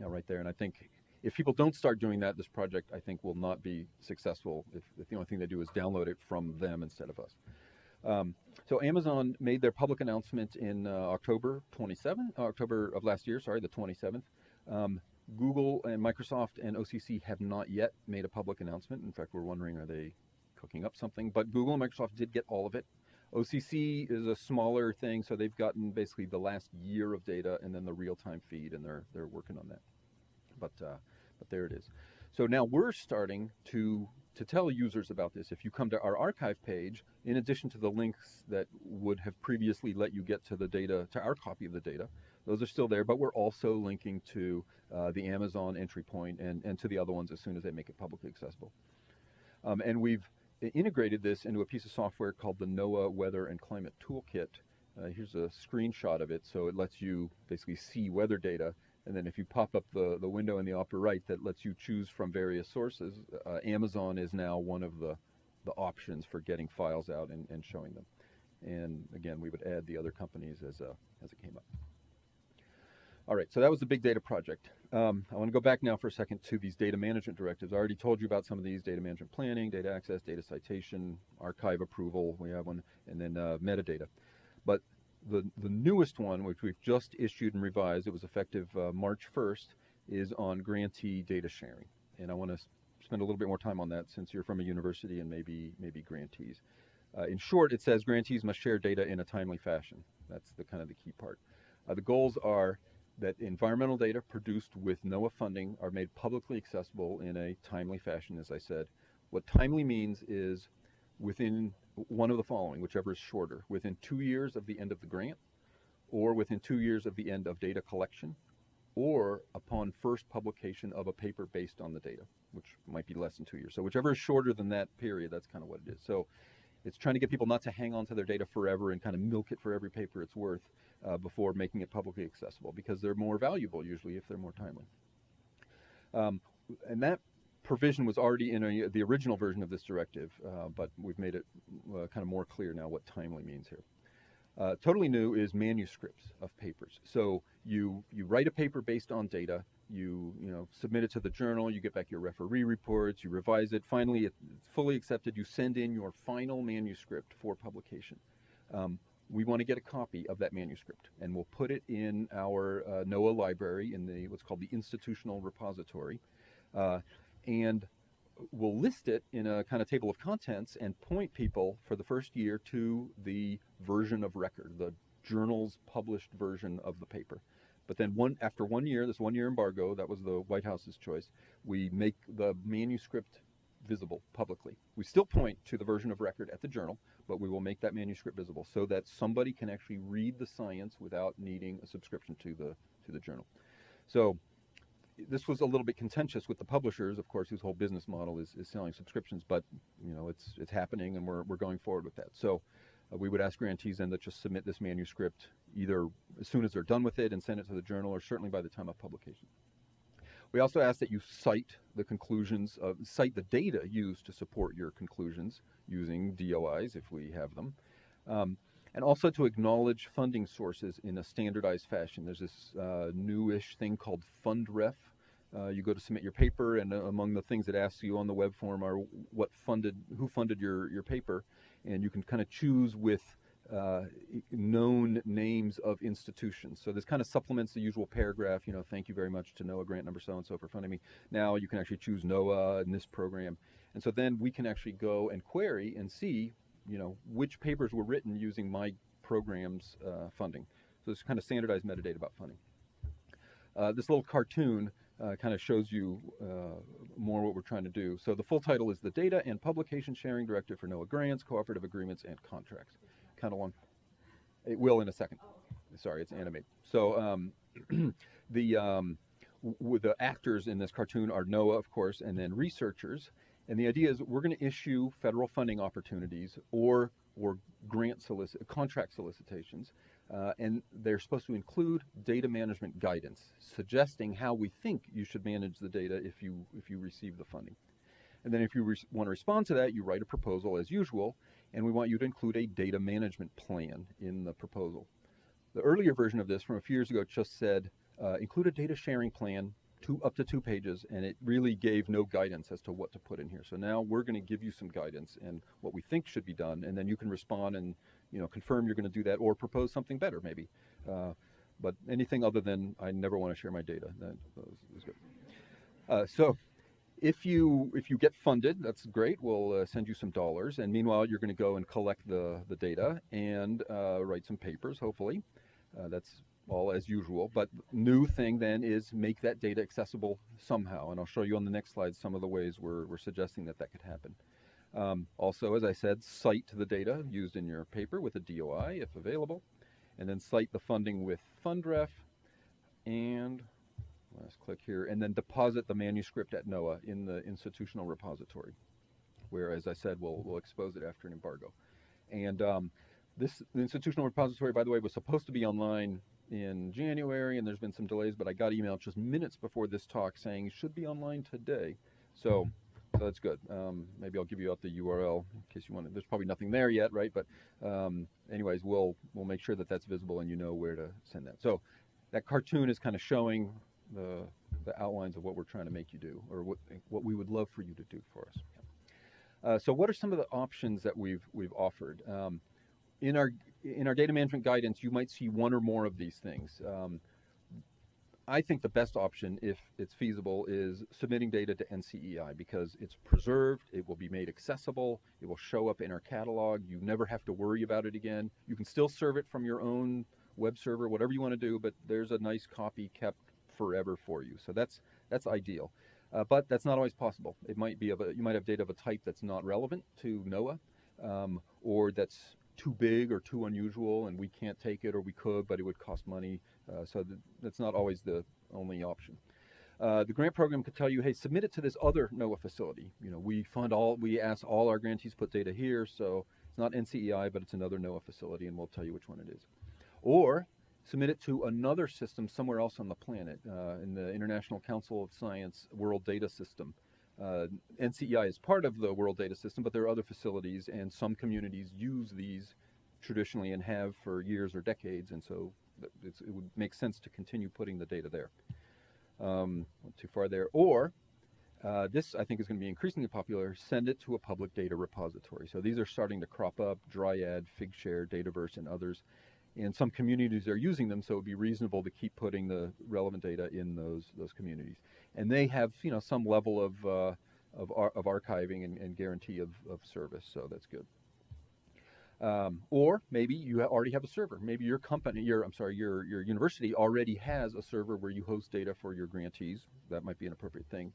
Yeah, right there. And I think if people don't start doing that, this project I think will not be successful if, if the only thing they do is download it from them instead of us. Um, so Amazon made their public announcement in uh, October 27, uh, October of last year, sorry, the 27th. Um, Google and Microsoft and OCC have not yet made a public announcement. In fact, we're wondering are they cooking up something? But Google and Microsoft did get all of it. OCC is a smaller thing, so they've gotten basically the last year of data and then the real-time feed, and they're they're working on that. But uh, but there it is. So now we're starting to to tell users about this. If you come to our archive page, in addition to the links that would have previously let you get to the data, to our copy of the data, those are still there, but we're also linking to uh, the Amazon entry point and, and to the other ones as soon as they make it publicly accessible. Um, and we've integrated this into a piece of software called the NOAA Weather and Climate Toolkit. Uh, here's a screenshot of it, so it lets you basically see weather data. And then if you pop up the, the window in the upper right that lets you choose from various sources, uh, Amazon is now one of the, the options for getting files out and, and showing them. And again, we would add the other companies as, uh, as it came up. All right, so that was the big data project. Um, I want to go back now for a second to these data management directives. I already told you about some of these, data management planning, data access, data citation, archive approval, we have one, and then uh, metadata. But the, the newest one, which we've just issued and revised, it was effective uh, March 1st, is on grantee data sharing. And I want to spend a little bit more time on that since you're from a university and maybe, maybe grantees. Uh, in short, it says grantees must share data in a timely fashion. That's the kind of the key part. Uh, the goals are that environmental data produced with NOAA funding are made publicly accessible in a timely fashion, as I said. What timely means is within one of the following, whichever is shorter, within two years of the end of the grant, or within two years of the end of data collection, or upon first publication of a paper based on the data, which might be less than two years. So whichever is shorter than that period, that's kind of what it is. So it's trying to get people not to hang on to their data forever and kind of milk it for every paper it's worth uh, before making it publicly accessible because they're more valuable usually if they're more timely. Um, and that provision was already in a, the original version of this directive, uh, but we've made it uh, kind of more clear now what timely means here. Uh, totally new is manuscripts of papers. So you you write a paper based on data, you you know submit it to the journal, you get back your referee reports, you revise it. Finally, it's fully accepted. You send in your final manuscript for publication. Um, we want to get a copy of that manuscript, and we'll put it in our uh, NOAA library in the what's called the institutional repository, uh, and we'll list it in a kind of table of contents and point people for the first year to the version of record, the journal's published version of the paper. But then one after one year, this one year embargo, that was the White House's choice, we make the manuscript visible publicly. We still point to the version of record at the journal, but we will make that manuscript visible so that somebody can actually read the science without needing a subscription to the to the journal. So this was a little bit contentious with the publishers, of course, whose whole business model is, is selling subscriptions, but you know it's it's happening and we're we're going forward with that. So uh, we would ask grantees then to just submit this manuscript either as soon as they're done with it and send it to the journal or certainly by the time of publication. We also ask that you cite the conclusions, of, cite the data used to support your conclusions using DOIs if we have them. Um, and also to acknowledge funding sources in a standardized fashion. There's this uh, newish thing called FundRef. Uh, you go to submit your paper, and uh, among the things it asks you on the web form are what funded, who funded your, your paper, and you can kind of choose with uh, known names of institutions. So this kind of supplements the usual paragraph, you know, thank you very much to NOAA grant number so-and-so for funding me. Now you can actually choose NOAA in this program. And so then we can actually go and query and see, you know, which papers were written using my program's uh, funding. So it's kind of standardized metadata about funding. Uh, this little cartoon uh, kind of shows you uh, more what we're trying to do. So the full title is the Data and Publication Sharing Directive for NOAA Grants, Cooperative Agreements, and Contracts kind of long. It will in a second. Sorry, it's animated. So um, the um, the actors in this cartoon are NOAA, of course, and then researchers. And the idea is we're going to issue federal funding opportunities or or grant solicit contract solicitations, uh, and they're supposed to include data management guidance, suggesting how we think you should manage the data if you if you receive the funding. And then if you want to respond to that, you write a proposal as usual, and we want you to include a data management plan in the proposal. the earlier version of this from a few years ago just said uh, include a data sharing plan to up to two pages, and it really gave no guidance as to what to put in here. So now we're going to give you some guidance and what we think should be done, and then you can respond and you know confirm you're going to do that or propose something better maybe. Uh, but anything other than I never want to share my data, that is good. Uh, so if you if you get funded, that's great. We'll uh, send you some dollars, and meanwhile, you're going to go and collect the the data and uh, write some papers. Hopefully, uh, that's all as usual. But new thing then is make that data accessible somehow, and I'll show you on the next slide some of the ways we're we're suggesting that that could happen. Um, also, as I said, cite the data used in your paper with a DOI if available, and then cite the funding with FundRef, and Last click here, and then deposit the manuscript at NOAA in the institutional repository, where, as I said, we'll, we'll expose it after an embargo. And um, this the institutional repository, by the way, was supposed to be online in January, and there's been some delays, but I got email just minutes before this talk saying it should be online today. So, so that's good. Um, maybe I'll give you out the URL in case you want to. There's probably nothing there yet, right? But um, anyways, we'll we'll make sure that that's visible and you know where to send that. So that cartoon is kind of showing the, the outlines of what we're trying to make you do or what, what we would love for you to do for us. Uh, so what are some of the options that we've, we've offered? Um, in, our, in our data management guidance, you might see one or more of these things. Um, I think the best option, if it's feasible, is submitting data to NCEI because it's preserved, it will be made accessible, it will show up in our catalog, you never have to worry about it again. You can still serve it from your own web server, whatever you want to do, but there's a nice copy kept forever for you. So that's that's ideal. Uh, but that's not always possible. It might be of a, you might have data of a type that's not relevant to NOAA, um, or that's too big or too unusual, and we can't take it, or we could, but it would cost money. Uh, so th that's not always the only option. Uh, the grant program could tell you, hey, submit it to this other NOAA facility. You know, we fund all, we ask all our grantees put data here, so it's not NCEI, but it's another NOAA facility, and we'll tell you which one it is. Or submit it to another system somewhere else on the planet, uh, in the International Council of Science World Data System. Uh, NCEI is part of the World Data System, but there are other facilities, and some communities use these traditionally and have for years or decades, and so it would make sense to continue putting the data there. Um, too far there. Or, uh, this I think is going to be increasingly popular, send it to a public data repository. So these are starting to crop up, Dryad, Figshare, Dataverse, and others and some communities are using them, so it would be reasonable to keep putting the relevant data in those those communities. And they have you know some level of uh, of, ar of, archiving and, and guarantee of, of, service, so that's good. Um, or maybe you already have a server. Maybe your company, your I'm sorry, your your university already has a server where you host data for your grantees. That might be an appropriate thing.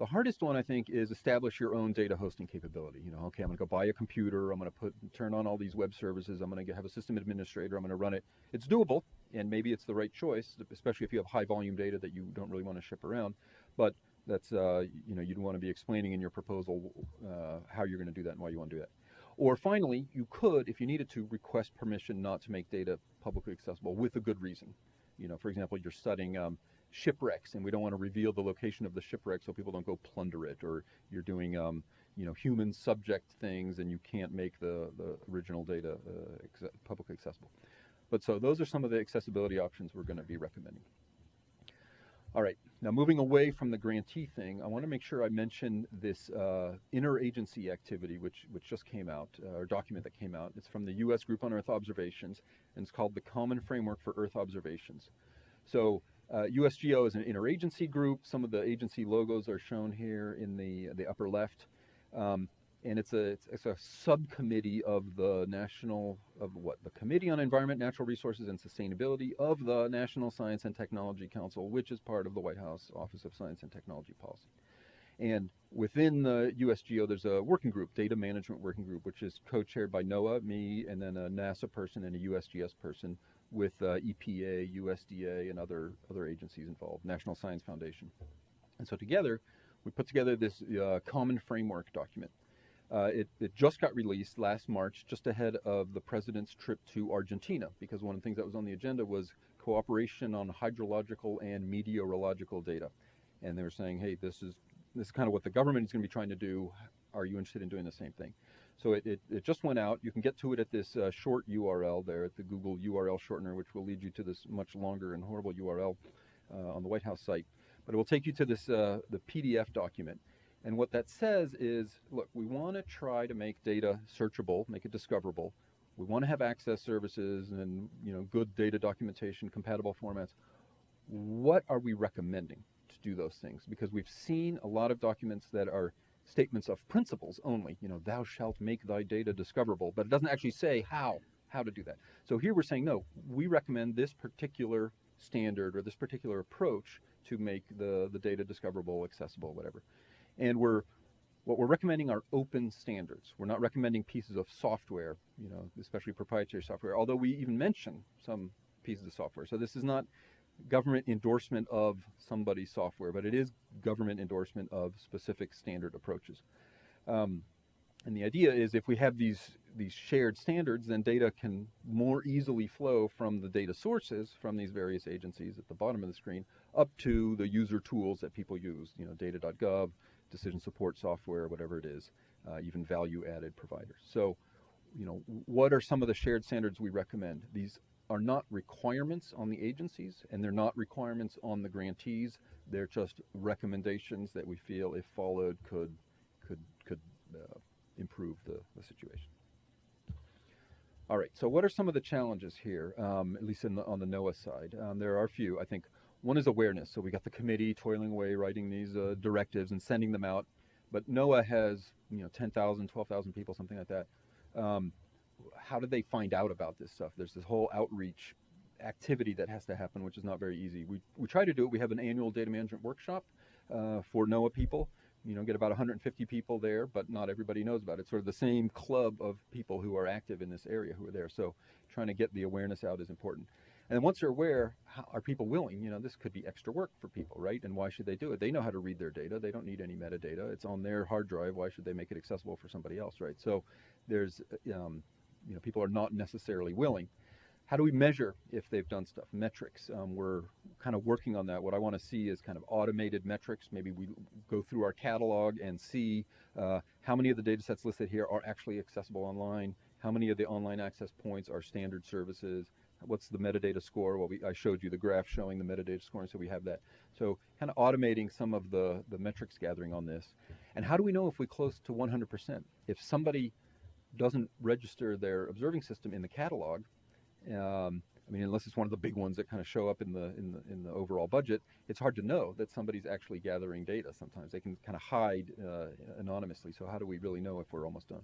The hardest one, I think, is establish your own data hosting capability. You know, okay, I'm going to go buy a computer. I'm going to put turn on all these web services. I'm going to have a system administrator. I'm going to run it. It's doable, and maybe it's the right choice, especially if you have high volume data that you don't really want to ship around. But that's uh, you know you'd want to be explaining in your proposal uh, how you're going to do that and why you want to do that. Or finally, you could, if you needed to, request permission not to make data publicly accessible with a good reason. You know, for example, you're studying um, shipwrecks, and we don't want to reveal the location of the shipwreck so people don't go plunder it, or you're doing um, you know human subject things and you can't make the, the original data uh, publicly accessible. But so those are some of the accessibility options we're going to be recommending. All right, now moving away from the grantee thing, I want to make sure I mention this uh, interagency activity which, which just came out, uh, or document that came out. It's from the U.S. Group on Earth Observations, and it's called the Common Framework for Earth Observations. So uh, USGEO is an interagency group. Some of the agency logos are shown here in the, the upper left. Um, and it's a, it's, it's, a subcommittee of the national, of what? The Committee on Environment, Natural Resources, and Sustainability of the National Science and Technology Council, which is part of the White House Office of Science and Technology Policy. And within the USGEO, there's a working group, Data Management Working Group, which is co-chaired by NOAA, me, and then a NASA person and a USGS person with uh, EPA, USDA, and other, other agencies involved, National Science Foundation. And so together, we put together this uh, common framework document. Uh, it, it, just got released last March, just ahead of the president's trip to Argentina, because one of the things that was on the agenda was cooperation on hydrological and meteorological data. And they were saying, hey, this is, this is kind of what the government is going to be trying to do. Are you interested in doing the same thing? So it, it, it just went out. You can get to it at this uh, short URL there at the Google URL shortener, which will lead you to this much longer and horrible URL uh, on the White House site. But it will take you to this uh, the PDF document. And what that says is, look, we want to try to make data searchable, make it discoverable. We want to have access services and you know good data documentation, compatible formats. What are we recommending to do those things? Because we've seen a lot of documents that are statements of principles only. You know, thou shalt make thy data discoverable, but it doesn't actually say how how to do that. So here we're saying no. We recommend this particular standard or this particular approach to make the the data discoverable, accessible, whatever. And we're what we're recommending are open standards. We're not recommending pieces of software, you know, especially proprietary software, although we even mention some pieces of software. So this is not government endorsement of somebody's software, but it is government endorsement of specific standard approaches. Um, and the idea is if we have these these shared standards, then data can more easily flow from the data sources from these various agencies at the bottom of the screen up to the user tools that people use, you know, data.gov, decision support software, whatever it is, uh, even value added providers. So, you know, what are some of the shared standards we recommend? These are not requirements on the agencies and they're not requirements on the grantees. They're just recommendations that we feel, if followed, could could could uh, improve the, the situation. All right. So, what are some of the challenges here? Um, at least the, on the NOAA side, um, there are a few. I think one is awareness. So we got the committee toiling away, writing these uh, directives and sending them out. But NOAA has you know 10,000, 12,000 people, something like that. Um, how do they find out about this stuff? There's this whole outreach activity that has to happen, which is not very easy. We, we try to do it. We have an annual data management workshop uh, for NOAA people. You know, get about 150 people there, but not everybody knows about it. It's Sort of the same club of people who are active in this area who are there. So trying to get the awareness out is important. And once they're aware, how, are people willing? You know, this could be extra work for people, right? And why should they do it? They know how to read their data. They don't need any metadata. It's on their hard drive. Why should they make it accessible for somebody else, right? So there's, um, you know, people are not necessarily willing. How do we measure if they've done stuff? Metrics. Um, we're kind of working on that. What I want to see is kind of automated metrics. Maybe we go through our catalog and see uh, how many of the data sets listed here are actually accessible online, how many of the online access points are standard services, what's the metadata score? Well, we, I showed you the graph showing the metadata scoring, so we have that. So kind of automating some of the, the metrics gathering on this. And how do we know if we close to 100%? If somebody doesn't register their observing system in the catalog, um, I mean, unless it's one of the big ones that kind of show up in the, in the in the overall budget, it's hard to know that somebody's actually gathering data. Sometimes they can kind of hide uh, anonymously. So how do we really know if we're almost done?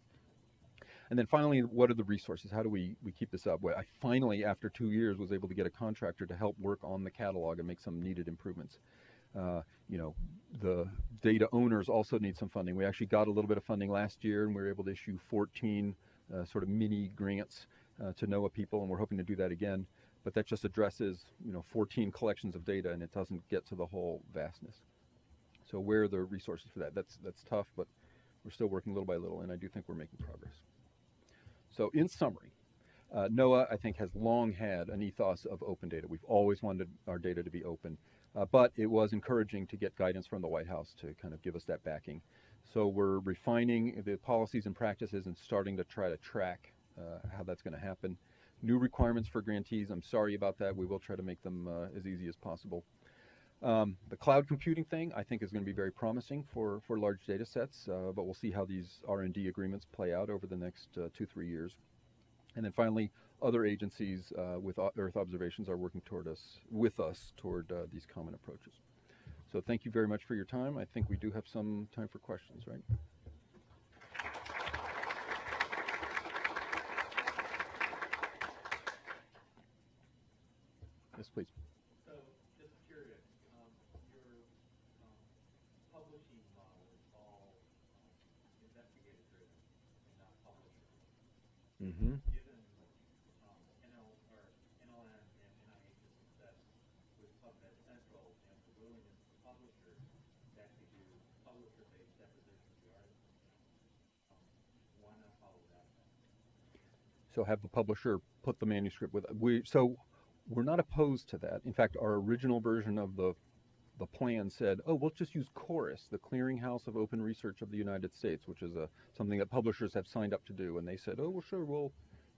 And then finally, what are the resources? How do we, we keep this up? Well, I finally, after two years, was able to get a contractor to help work on the catalog and make some needed improvements. Uh, you know, the data owners also need some funding. We actually got a little bit of funding last year, and we were able to issue 14 uh, sort of mini grants uh, to NOAA people, and we're hoping to do that again. But that just addresses, you know, 14 collections of data, and it doesn't get to the whole vastness. So where are the resources for that? That's that's tough, but we're still working little by little, and I do think we're making progress. So in summary, uh, NOAA, I think, has long had an ethos of open data. We've always wanted our data to be open, uh, but it was encouraging to get guidance from the White House to kind of give us that backing. So we're refining the policies and practices and starting to try to track uh, how that's going to happen. New requirements for grantees, I'm sorry about that. We will try to make them uh, as easy as possible. Um, the cloud computing thing, I think, is going to be very promising for, for large data sets, uh, but we'll see how these R&D agreements play out over the next uh, two, three years. And then finally, other agencies uh, with Earth observations are working toward us, with us, toward uh, these common approaches. So thank you very much for your time. I think we do have some time for questions, right? Yes, please. Mm-hmm. Given um, NL, or NLM and NIH's success with PubMed Central and the willingness of publishers to actually do publisher-based depositions of the articles, um, why not follow that? So have the publisher put the manuscript with we. So we're not opposed to that. In fact, our original version of the the plan said, oh, we'll just use Chorus, the Clearinghouse of Open Research of the United States, which is a something that publishers have signed up to do. And they said, oh, well, sure, we'll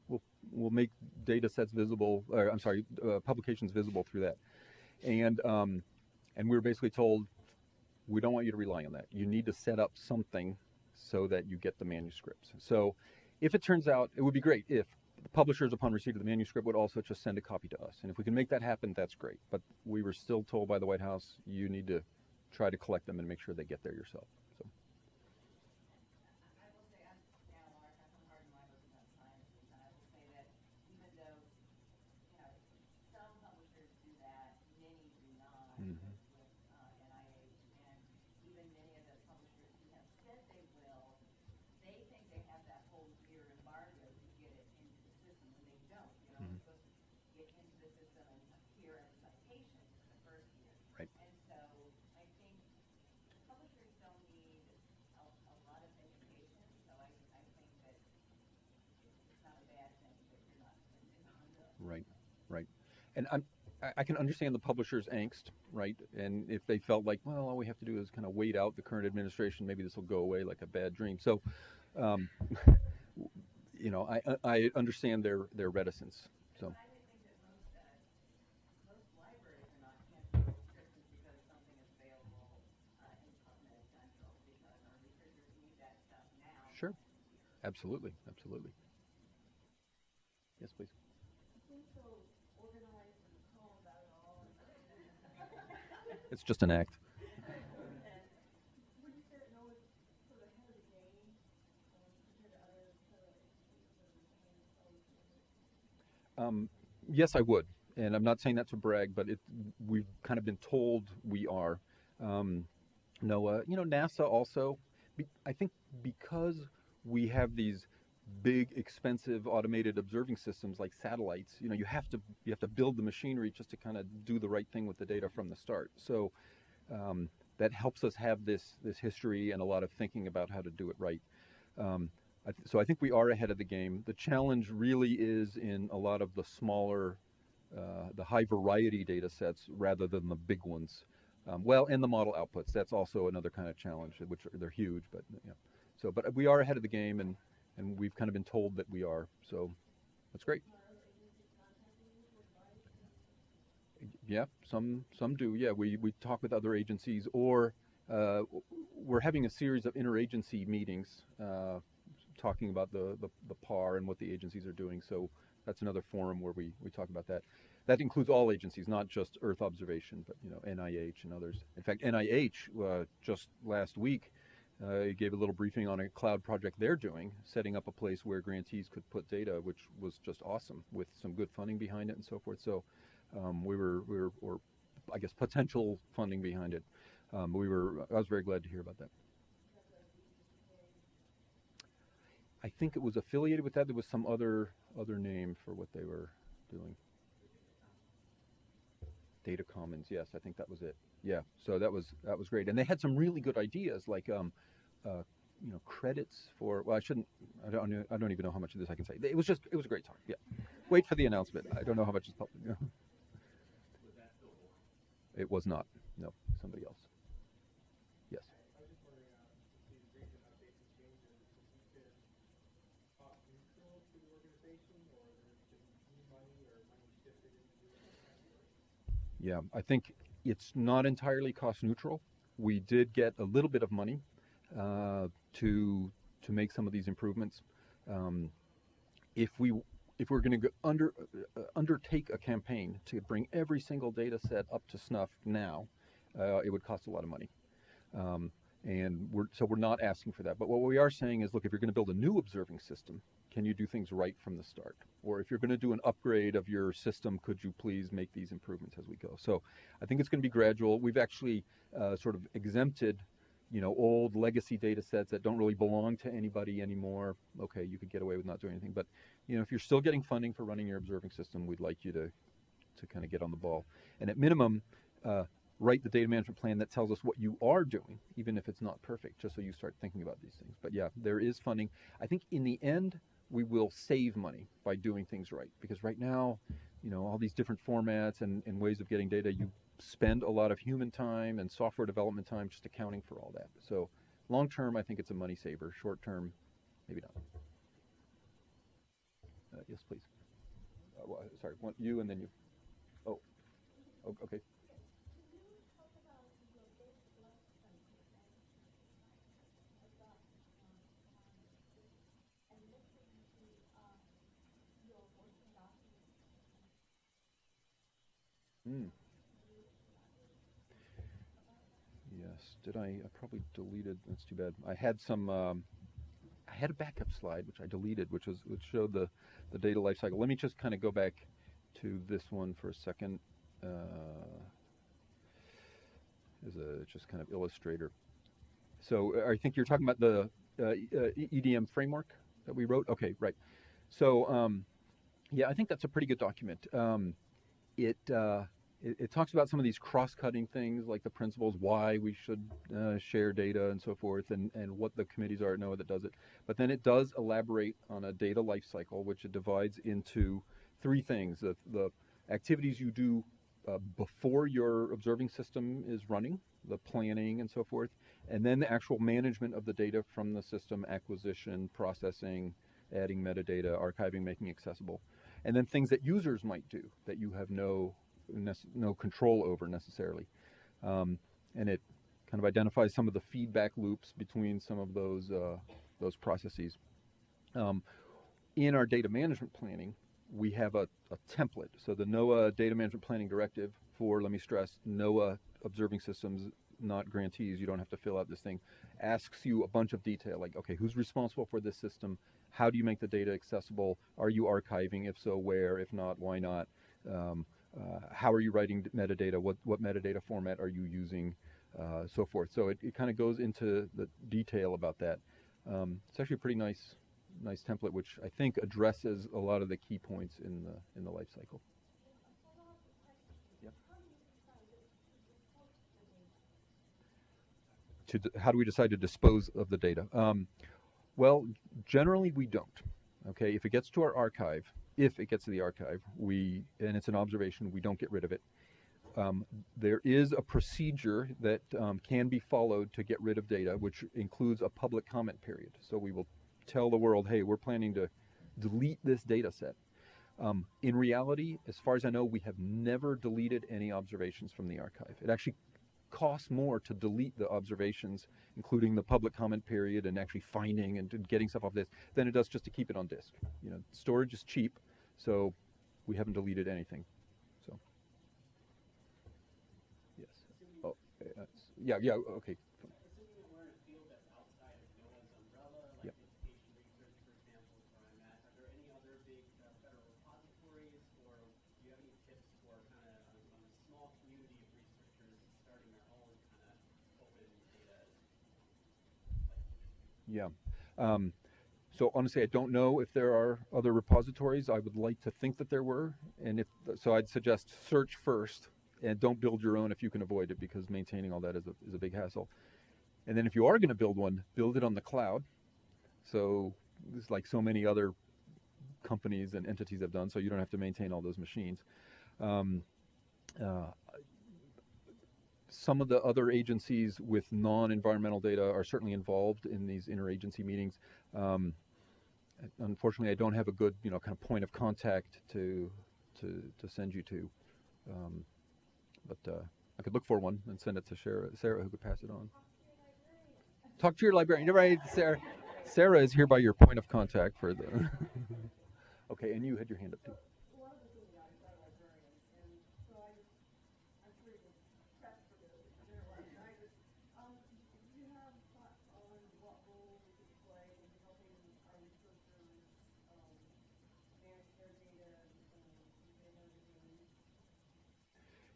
we'll we'll make data sets visible. Or, I'm sorry, uh, publications visible through that. And um, and we were basically told, we don't want you to rely on that. You need to set up something so that you get the manuscripts. So if it turns out, it would be great if the publishers, upon receipt of the manuscript, would also just send a copy to us. And if we can make that happen, that's great. But we were still told by the White House, you need to try to collect them and make sure they get there yourself. So I will say, I'm down a lot, I'm hard in my book about science, and I will say that even though, you know, some publishers do that, many do not with, Mhm. with, uh, NIH, and even many of the publishers who have said they will, they think they have that whole year embargo to get it into the system, and they don't, you know, Mhm. it's supposed to get into the system and appear as a citation the first year. Right. And so, I think publishers don't need a, a lot of education, so I, I think that it's not a bad thing that you're not spending on the. Right, right. And I'm, I- I can understand the publisher's angst, right? And if they felt like, well, all we have to do is kind of wait out the current administration, maybe this will go away like a bad dream. So, um, you know, I, I understand their their reticence. So. Sure. Absolutely. Absolutely. Yes, that most, uh, most libraries are not canceling subscriptions because something is available, uh, in PubMed Central, because our researchers need that stuff now. Sure. Absolutely, absolutely. Yes, please. It's just an act. Um, yes, I would, and I'm not saying that to brag, but it, we've kind of been told we are. Um, NOAA, you know, NASA also. I think because we have these big, expensive automated observing systems like satellites, you know, you have to you have to build the machinery just to kind of do the right thing with the data from the start. So um, that helps us have this this history and a lot of thinking about how to do it right. Um, I so I think we are ahead of the game. The challenge really is in a lot of the smaller, uh, the high variety data sets rather than the big ones. Um, well, and the model outputs. That's also another kind of challenge, which are, they're huge, but yeah. So, but we are ahead of the game, and and we've kind of been told that we are. So, that's great. Yeah, some some do. Yeah, we we talk with other agencies, or uh, we're having a series of interagency meetings, uh, talking about the, the the PAR and what the agencies are doing. So that's another forum where we we talk about that. That includes all agencies, not just Earth observation, but you know NIH and others. In fact, NIH uh, just last week uh, gave a little briefing on a cloud project they're doing, setting up a place where grantees could put data, which was just awesome with some good funding behind it and so forth. So um, we were we were or I guess potential funding behind it. Um, we were I was very glad to hear about that. I think it was affiliated with that. There was some other other name for what they were doing. Data Commons, yes, I think that was it. Yeah, so that was that was great, and they had some really good ideas, like um, uh, you know, credits for. Well, I shouldn't. I don't. I don't even know how much of this I can say. It was just. It was a great talk. Yeah. Wait for the announcement. I don't know how much is public. Yeah. It was not. No, somebody else. Yes. Yeah, I think it's not entirely cost neutral. We did get a little bit of money uh, to to make some of these improvements. Um, if we if we're going to under uh, undertake a campaign to bring every single data set up to snuff now, uh, it would cost a lot of money. Um, and we're, so we're not asking for that. But what we are saying is, look, if you're going to build a new observing system, can you do things right from the start? Or if you're going to do an upgrade of your system, could you please make these improvements as we go? So I think it's going to be gradual. We've actually uh, sort of exempted, you know, old legacy data sets that don't really belong to anybody anymore. Okay, you could get away with not doing anything. But, you know, if you're still getting funding for running your observing system, we'd like you to, to kind of get on the ball. And at minimum, uh, write the data management plan that tells us what you are doing, even if it's not perfect, just so you start thinking about these things. But yeah, there is funding. I think in the end, we will save money by doing things right. Because right now, you know, all these different formats and, and ways of getting data, you spend a lot of human time and software development time just accounting for all that. So long term, I think it's a money saver. Short term, maybe not. Uh, yes, please. Uh, wha- sorry, one, you and then you. Oh, okay. Hmm. Yes, did I, I probably deleted, that's too bad. I had some, um, I had a backup slide, which I deleted, which was, which showed the, the data lifecycle. Let me just kind of go back to this one for a second. Uh, as a, just kind of illustrator. So uh, I think you're talking about the uh, uh, EDM framework that we wrote? Okay, right. So, um, yeah, I think that's a pretty good document. Um, it, uh, it, it talks about some of these cross-cutting things, like the principles, why we should uh, share data and so forth, and, and what the committees are at NOAA that does it. But then it does elaborate on a data life cycle, which it divides into three things: the, the activities you do uh, before your observing system is running, the planning and so forth, and then the actual management of the data from the system, acquisition, processing, adding metadata, archiving, making accessible, and then things that users might do that you have no no control over necessarily. Um, and it kind of identifies some of the feedback loops between some of those uh, those processes. Um, in our data management planning, we have a, a template. So the NOAA Data Management Planning Directive for, let me stress, NOAA observing systems, not grantees, you don't have to fill out this thing, asks you a bunch of detail, like, okay, who's responsible for this system? How do you make the data accessible? Are you archiving? If so, where? If not, why not? Um, how are you writing metadata? What, what metadata format are you using? Uh, so forth. So it, it kind of goes into the detail about that. Um, it's actually a pretty nice nice template, which I think addresses a lot of the key points in the in the life cycle. To how do we decide to dispose of the data? Um, well, generally we don't. Okay, if it gets to our archive, if it gets to the archive, we and it's an observation, we don't get rid of it. Um, there is a procedure that um, can be followed to get rid of data, which includes a public comment period. So we will tell the world, hey, we're planning to delete this data set. Um, in reality, as far as I know, we have never deleted any observations from the archive. It actually costs more to delete the observations, including the public comment period and actually finding and getting stuff off this, than it does just to keep it on disk. You know, storage is cheap, so we haven't deleted anything. So, yes. Oh, uh, yeah, yeah, okay. Assuming that we're in a field that's outside of NOAA's umbrella, Yep. like education research, for example, is where I'm at, are there any other big uh, federal repositories, or do you have any tips for kind of on, on a small community of researchers starting their own kind of open data? Yeah. Um, so honestly, I don't know if there are other repositories. I would like to think that there were, and if so, I'd suggest search first and don't build your own if you can avoid it because maintaining all that is a is a big hassle. And then if you are going to build one, build it on the cloud. So it's like so many other companies and entities have done, so you don't have to maintain all those machines. Um, uh, some of the other agencies with non-environmental data are certainly involved in these interagency meetings. Um, unfortunately, I don't have a good, you know, kind of point of contact to to to send you to, um, but uh, I could look for one and send it to Sarah, Sarah, who could pass it on. Talk to your librarian. Right, Sarah. Sarah is here by your point of contact for the. okay, and you had your hand up too.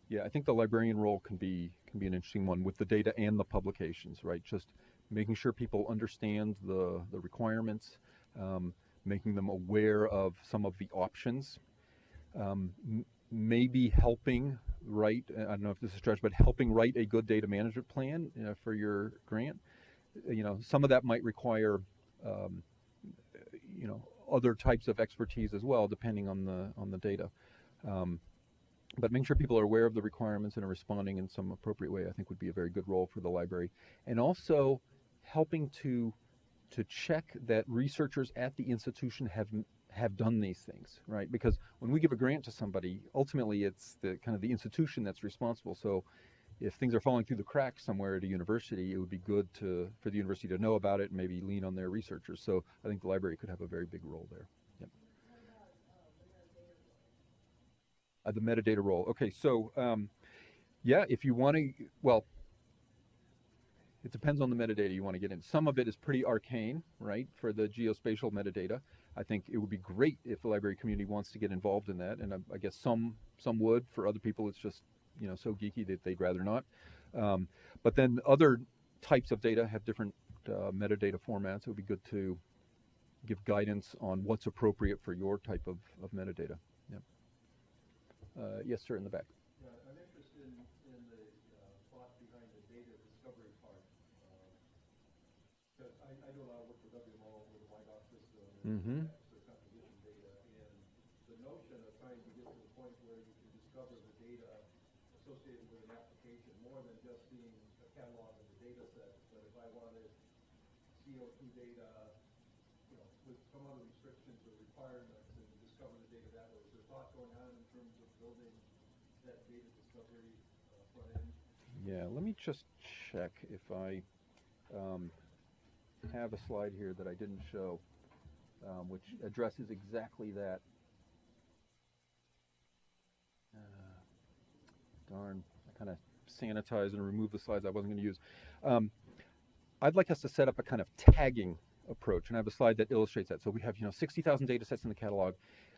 Yeah, I think the librarian role can be can be an interesting one with the data and the publications, right? Just making sure people understand the the requirements, um, making them aware of some of the options, um, maybe helping write. I don't know if this is stretch, but helping write a good data management plan uh, for your grant. You know, some of that might require, um, you know, other types of expertise as well, depending on the on the data. But making sure people are aware of the requirements and are responding in some appropriate way, I think would be a very good role for the library. And also helping to to check that researchers at the institution have have done these things, right? Because when we give a grant to somebody, ultimately it's the kind of the institution that's responsible. So if things are falling through the cracks somewhere at a university, it would be good to for the university to know about it and maybe lean on their researchers. So I think the library could have a very big role there. Yep. Uh, the metadata role. Okay, so um, yeah, if you want to, well, it depends on the metadata you want to get in. Some of it is pretty arcane, right, for the geospatial metadata. I think it would be great if the library community wants to get involved in that, and I, I guess some some would. For other people, it's just you know so geeky that they'd rather not. Um, but then other types of data have different uh, metadata formats. It would be good to give guidance on what's appropriate for your type of, of metadata. Uh, yes, sir, in the back. Yeah, I'm interested in, in the uh, thought behind the data discovery part. Because I, I do a lot of work with WMO with the white box system Mhm. and the composition data. And the notion of trying to get to the point where you can discover the data associated with an application more than just being a catalog of the data set. But if I wanted CO2 data, you know, with some other restrictions or requirements and discover the data that way. Is there thought going on in terms of building that data discovery uh, front end? Yeah, let me just check if I um, have a slide here that I didn't show, um, which addresses exactly that. Uh, darn, I kind of sanitized and removed the slides I wasn't going to use. Um, I'd like us to set up a kind of tagging approach, and I have a slide that illustrates that. So we have, you know, 60,000 data sets in the catalog.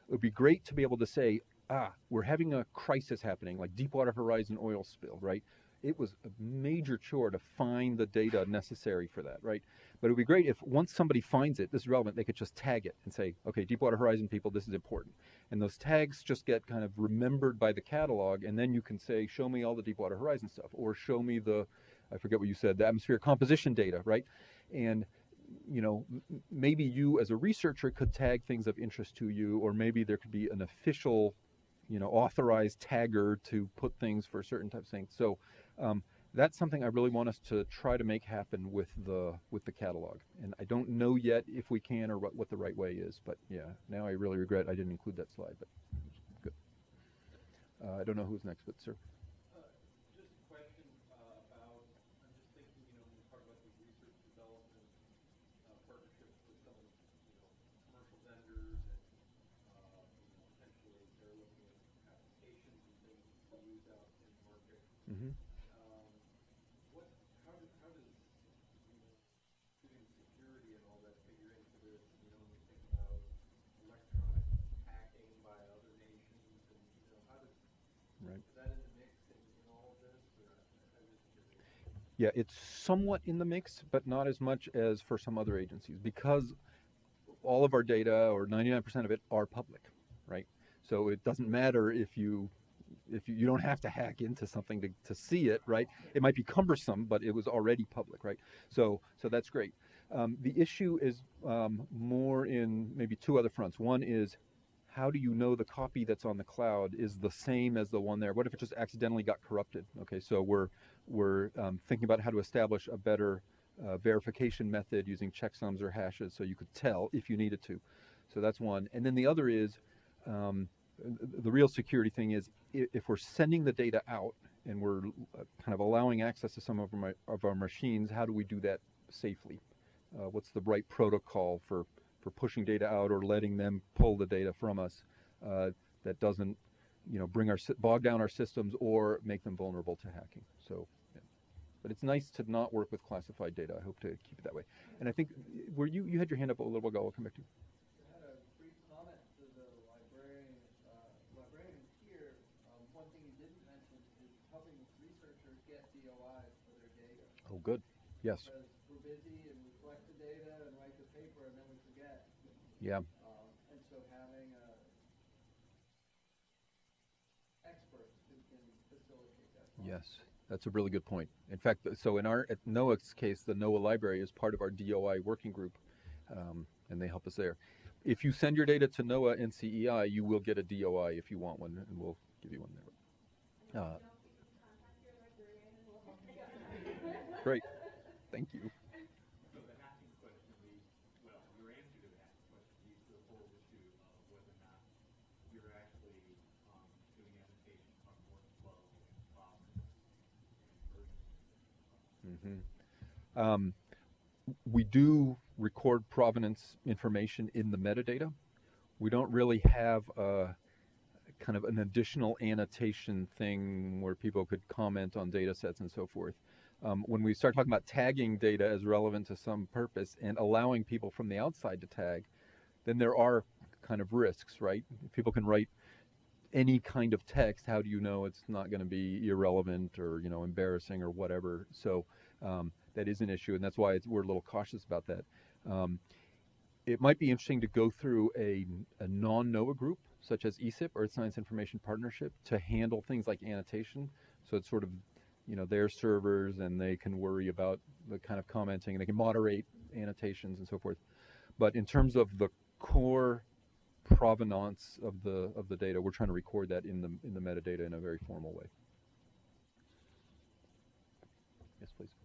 It would be great to be able to say, ah, we're having a crisis happening, like Deepwater Horizon oil spill, right? It was a major chore to find the data necessary for that, right? But it would be great if once somebody finds it, this is relevant, they could just tag it and say, okay, Deepwater Horizon people, this is important. And those tags just get kind of remembered by the catalog, and then you can say, show me all the Deepwater Horizon stuff, or show me the, I forget what you said, the atmosphere composition data, right? And you know, maybe you as a researcher could tag things of interest to you, or maybe there could be an official, you know, authorized tagger to put things for certain types of things. So um, that's something I really want us to try to make happen with the with the catalog. And I don't know yet if we can or what, what the right way is, but yeah, now I really regret I didn't include that slide, but good. Uh, I don't know who's next, but sir. Uh, Just a question uh, about, I'm just thinking, you know, when we talk about these research development uh, partnerships with some of the, you know, commercial vendors and, uh, you know, potentially they're looking at applications and things to use out in the market. Mm-hmm. Um, What, how do, how does, you know, shooting security and all that figure into this, you know, when we think about electronic hacking by other nations and, you know, how does, Right. is that in the mix in, in all of this, or I'm just curious? Yeah, it's somewhat in the mix, but not as much as for some other agencies because all of our data, or 99% of it, are public, right? So it doesn't matter if you if you, you don't have to hack into something to, to see it, right? It might be cumbersome, but it was already public, right? So so that's great. Um, the issue is um, more in maybe two other fronts. One is how do you know the copy that's on the cloud is the same as the one there? What if it just accidentally got corrupted? Okay, so we're we're um, thinking about how to establish a better uh, verification method using checksums or hashes so you could tell if you needed to. So that's one. And then the other is um, the real security thing is if we're sending the data out and we're uh, kind of allowing access to some of our, of our machines, how do we do that safely? Uh, what's the right protocol for, for pushing data out or letting them pull the data from us uh, that doesn't you know, bring our bog down our systems or make them vulnerable to hacking. So. But it's nice to not work with classified data. I hope to keep it that way. And I think where you you had your hand up a little while ago. I'll come back to you. I had a brief comment to the librarian, uh. Um, one thing you didn't mention is helping researchers get DOIs for their data. Oh, good. Yes. Because we're busy and we collect the data and write the paper and then we forget. Yeah. Um, and so having, uh, experts who can facilitate that. process. Yes. That's a really good point. In fact, so in our at NOAA's case, the NOAA library is part of our DOI working group, um, and they help us there. If you send your data to NOAA NCEI, you will get a DOI if you want one, and we'll give you one there. Uh, Great, thank you. So the hacking question leads, well, your answer to the hacking question leads to the whole issue of whether or not you're actually, um, doing annotation on workflow and process Mhm. Um, we do record provenance information in the metadata. We don't really have a kind of an additional annotation thing where people could comment on data sets and so forth. Um, when we start talking about tagging data as relevant to some purpose and allowing people from the outside to tag, then there are kind of risks, right? People can write any kind of text. How do you know it's not going to be irrelevant or you know embarrassing or whatever? So um, that is an issue, and that's why we're a little cautious about that. Um, it might be interesting to go through a, a non-NOAA group, such as ESIP, Earth Science Information Partnership, to handle things like annotation. So it's sort of, you know, their servers, and they can worry about the kind of commenting, and they can moderate annotations and so forth. But in terms of the core provenance of the of the data, we're trying to record that in the in the metadata in a very formal way. Yes, please.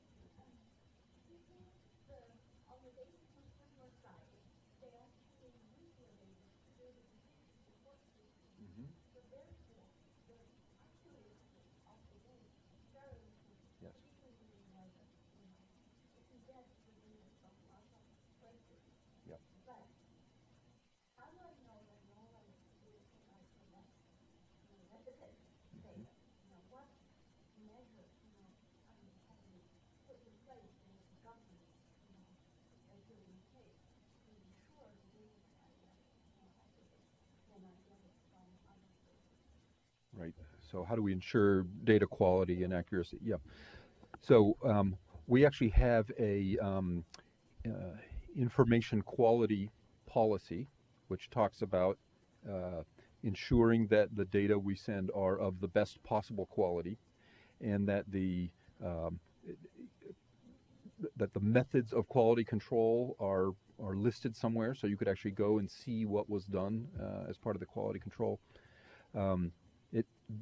Right. So how do we ensure data quality and accuracy? Yeah. So um, we actually have a um, uh, information quality policy, which talks about uh, ensuring that the data we send are of the best possible quality, and that the um, that the methods of quality control are are listed somewhere, so you could actually go and see what was done uh, as part of the quality control. Um,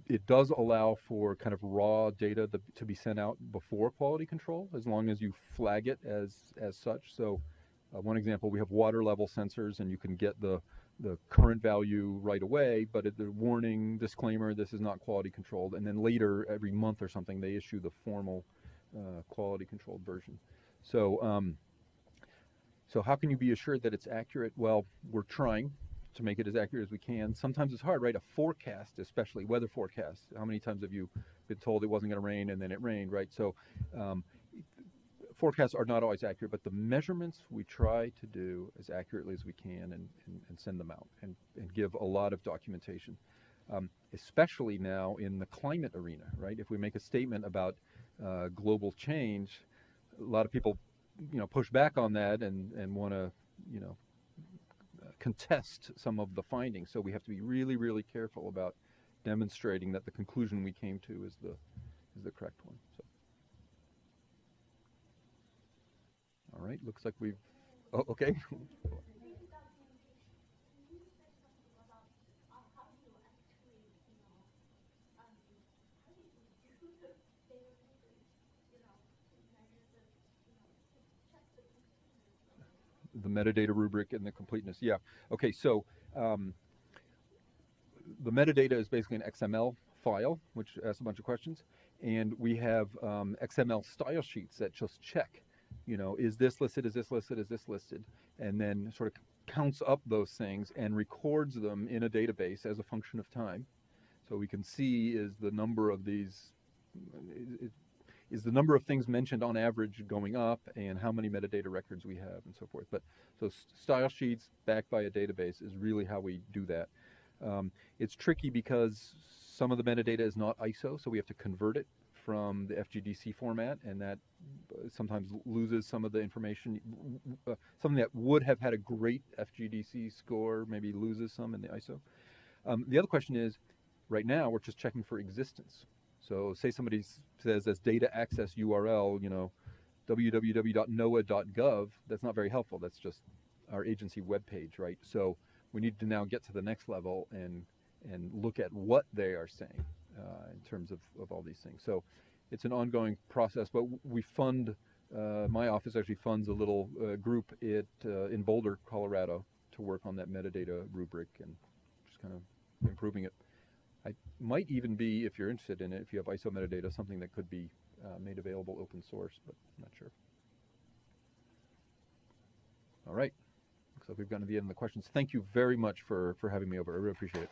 it does allow for kind of raw data to, be sent out before quality control, as long as you flag it as as such. So, uh, one example, we have water level sensors, and you can get the the current value right away, but it, the warning disclaimer: this is not quality controlled. And then later, every month or something, they issue the formal uh, quality controlled version. So. Um, so how can you be assured that it's accurate? Well, we're trying to make it as accurate as we can. Sometimes it's hard, right? A forecast, especially weather forecast. How many times have you been told it wasn't going to rain and then it rained, right? So um, forecasts are not always accurate, but the measurements we try to do as accurately as we can and, and, and send them out and, and give a lot of documentation. Um, especially now in the climate arena, right? If we make a statement about uh, global change, a lot of people, you know, push back on that and, and want to, you know, contest some of the findings. So we have to be really, really careful about demonstrating that the conclusion we came to is the is the correct one. So. All right, looks like we've. Oh, okay. the metadata rubric and the completeness. Yeah. Okay. So um, the metadata is basically an XML file, which asks a bunch of questions, and we have um, XML style sheets that just check, you know, is this listed? Is this listed? Is this listed? And then sort of counts up those things and records them in a database as a function of time. So we can see is the number of these is the number of things mentioned on average going up and how many metadata records we have and so forth. But so style sheets backed by a database is really how we do that. Um, it's tricky because some of the metadata is not ISO, so we have to convert it from the FGDC format, and that sometimes loses some of the information. Uh, something that would have had a great FGDC score maybe loses some in the ISO. Um, the other question is, right now we're just checking for existence. So say somebody says as data access URL, you know, www.noaa.gov, that's not very helpful. That's just our agency webpage, right? So we need to now get to the next level and and look at what they are saying. uh, in terms of, of all these things. So it's an ongoing process, but we fund, uh, my office actually funds a little uh, group it, uh, in Boulder, Colorado, to work on that metadata rubric and just kind of improving it. I might even be, if you're interested in it, if you have ISO metadata, something that could be uh, made available open source, but I'm not sure. All right. Looks like we've gotten to the end of the questions. Thank you very much for, for having me over. I really appreciate it.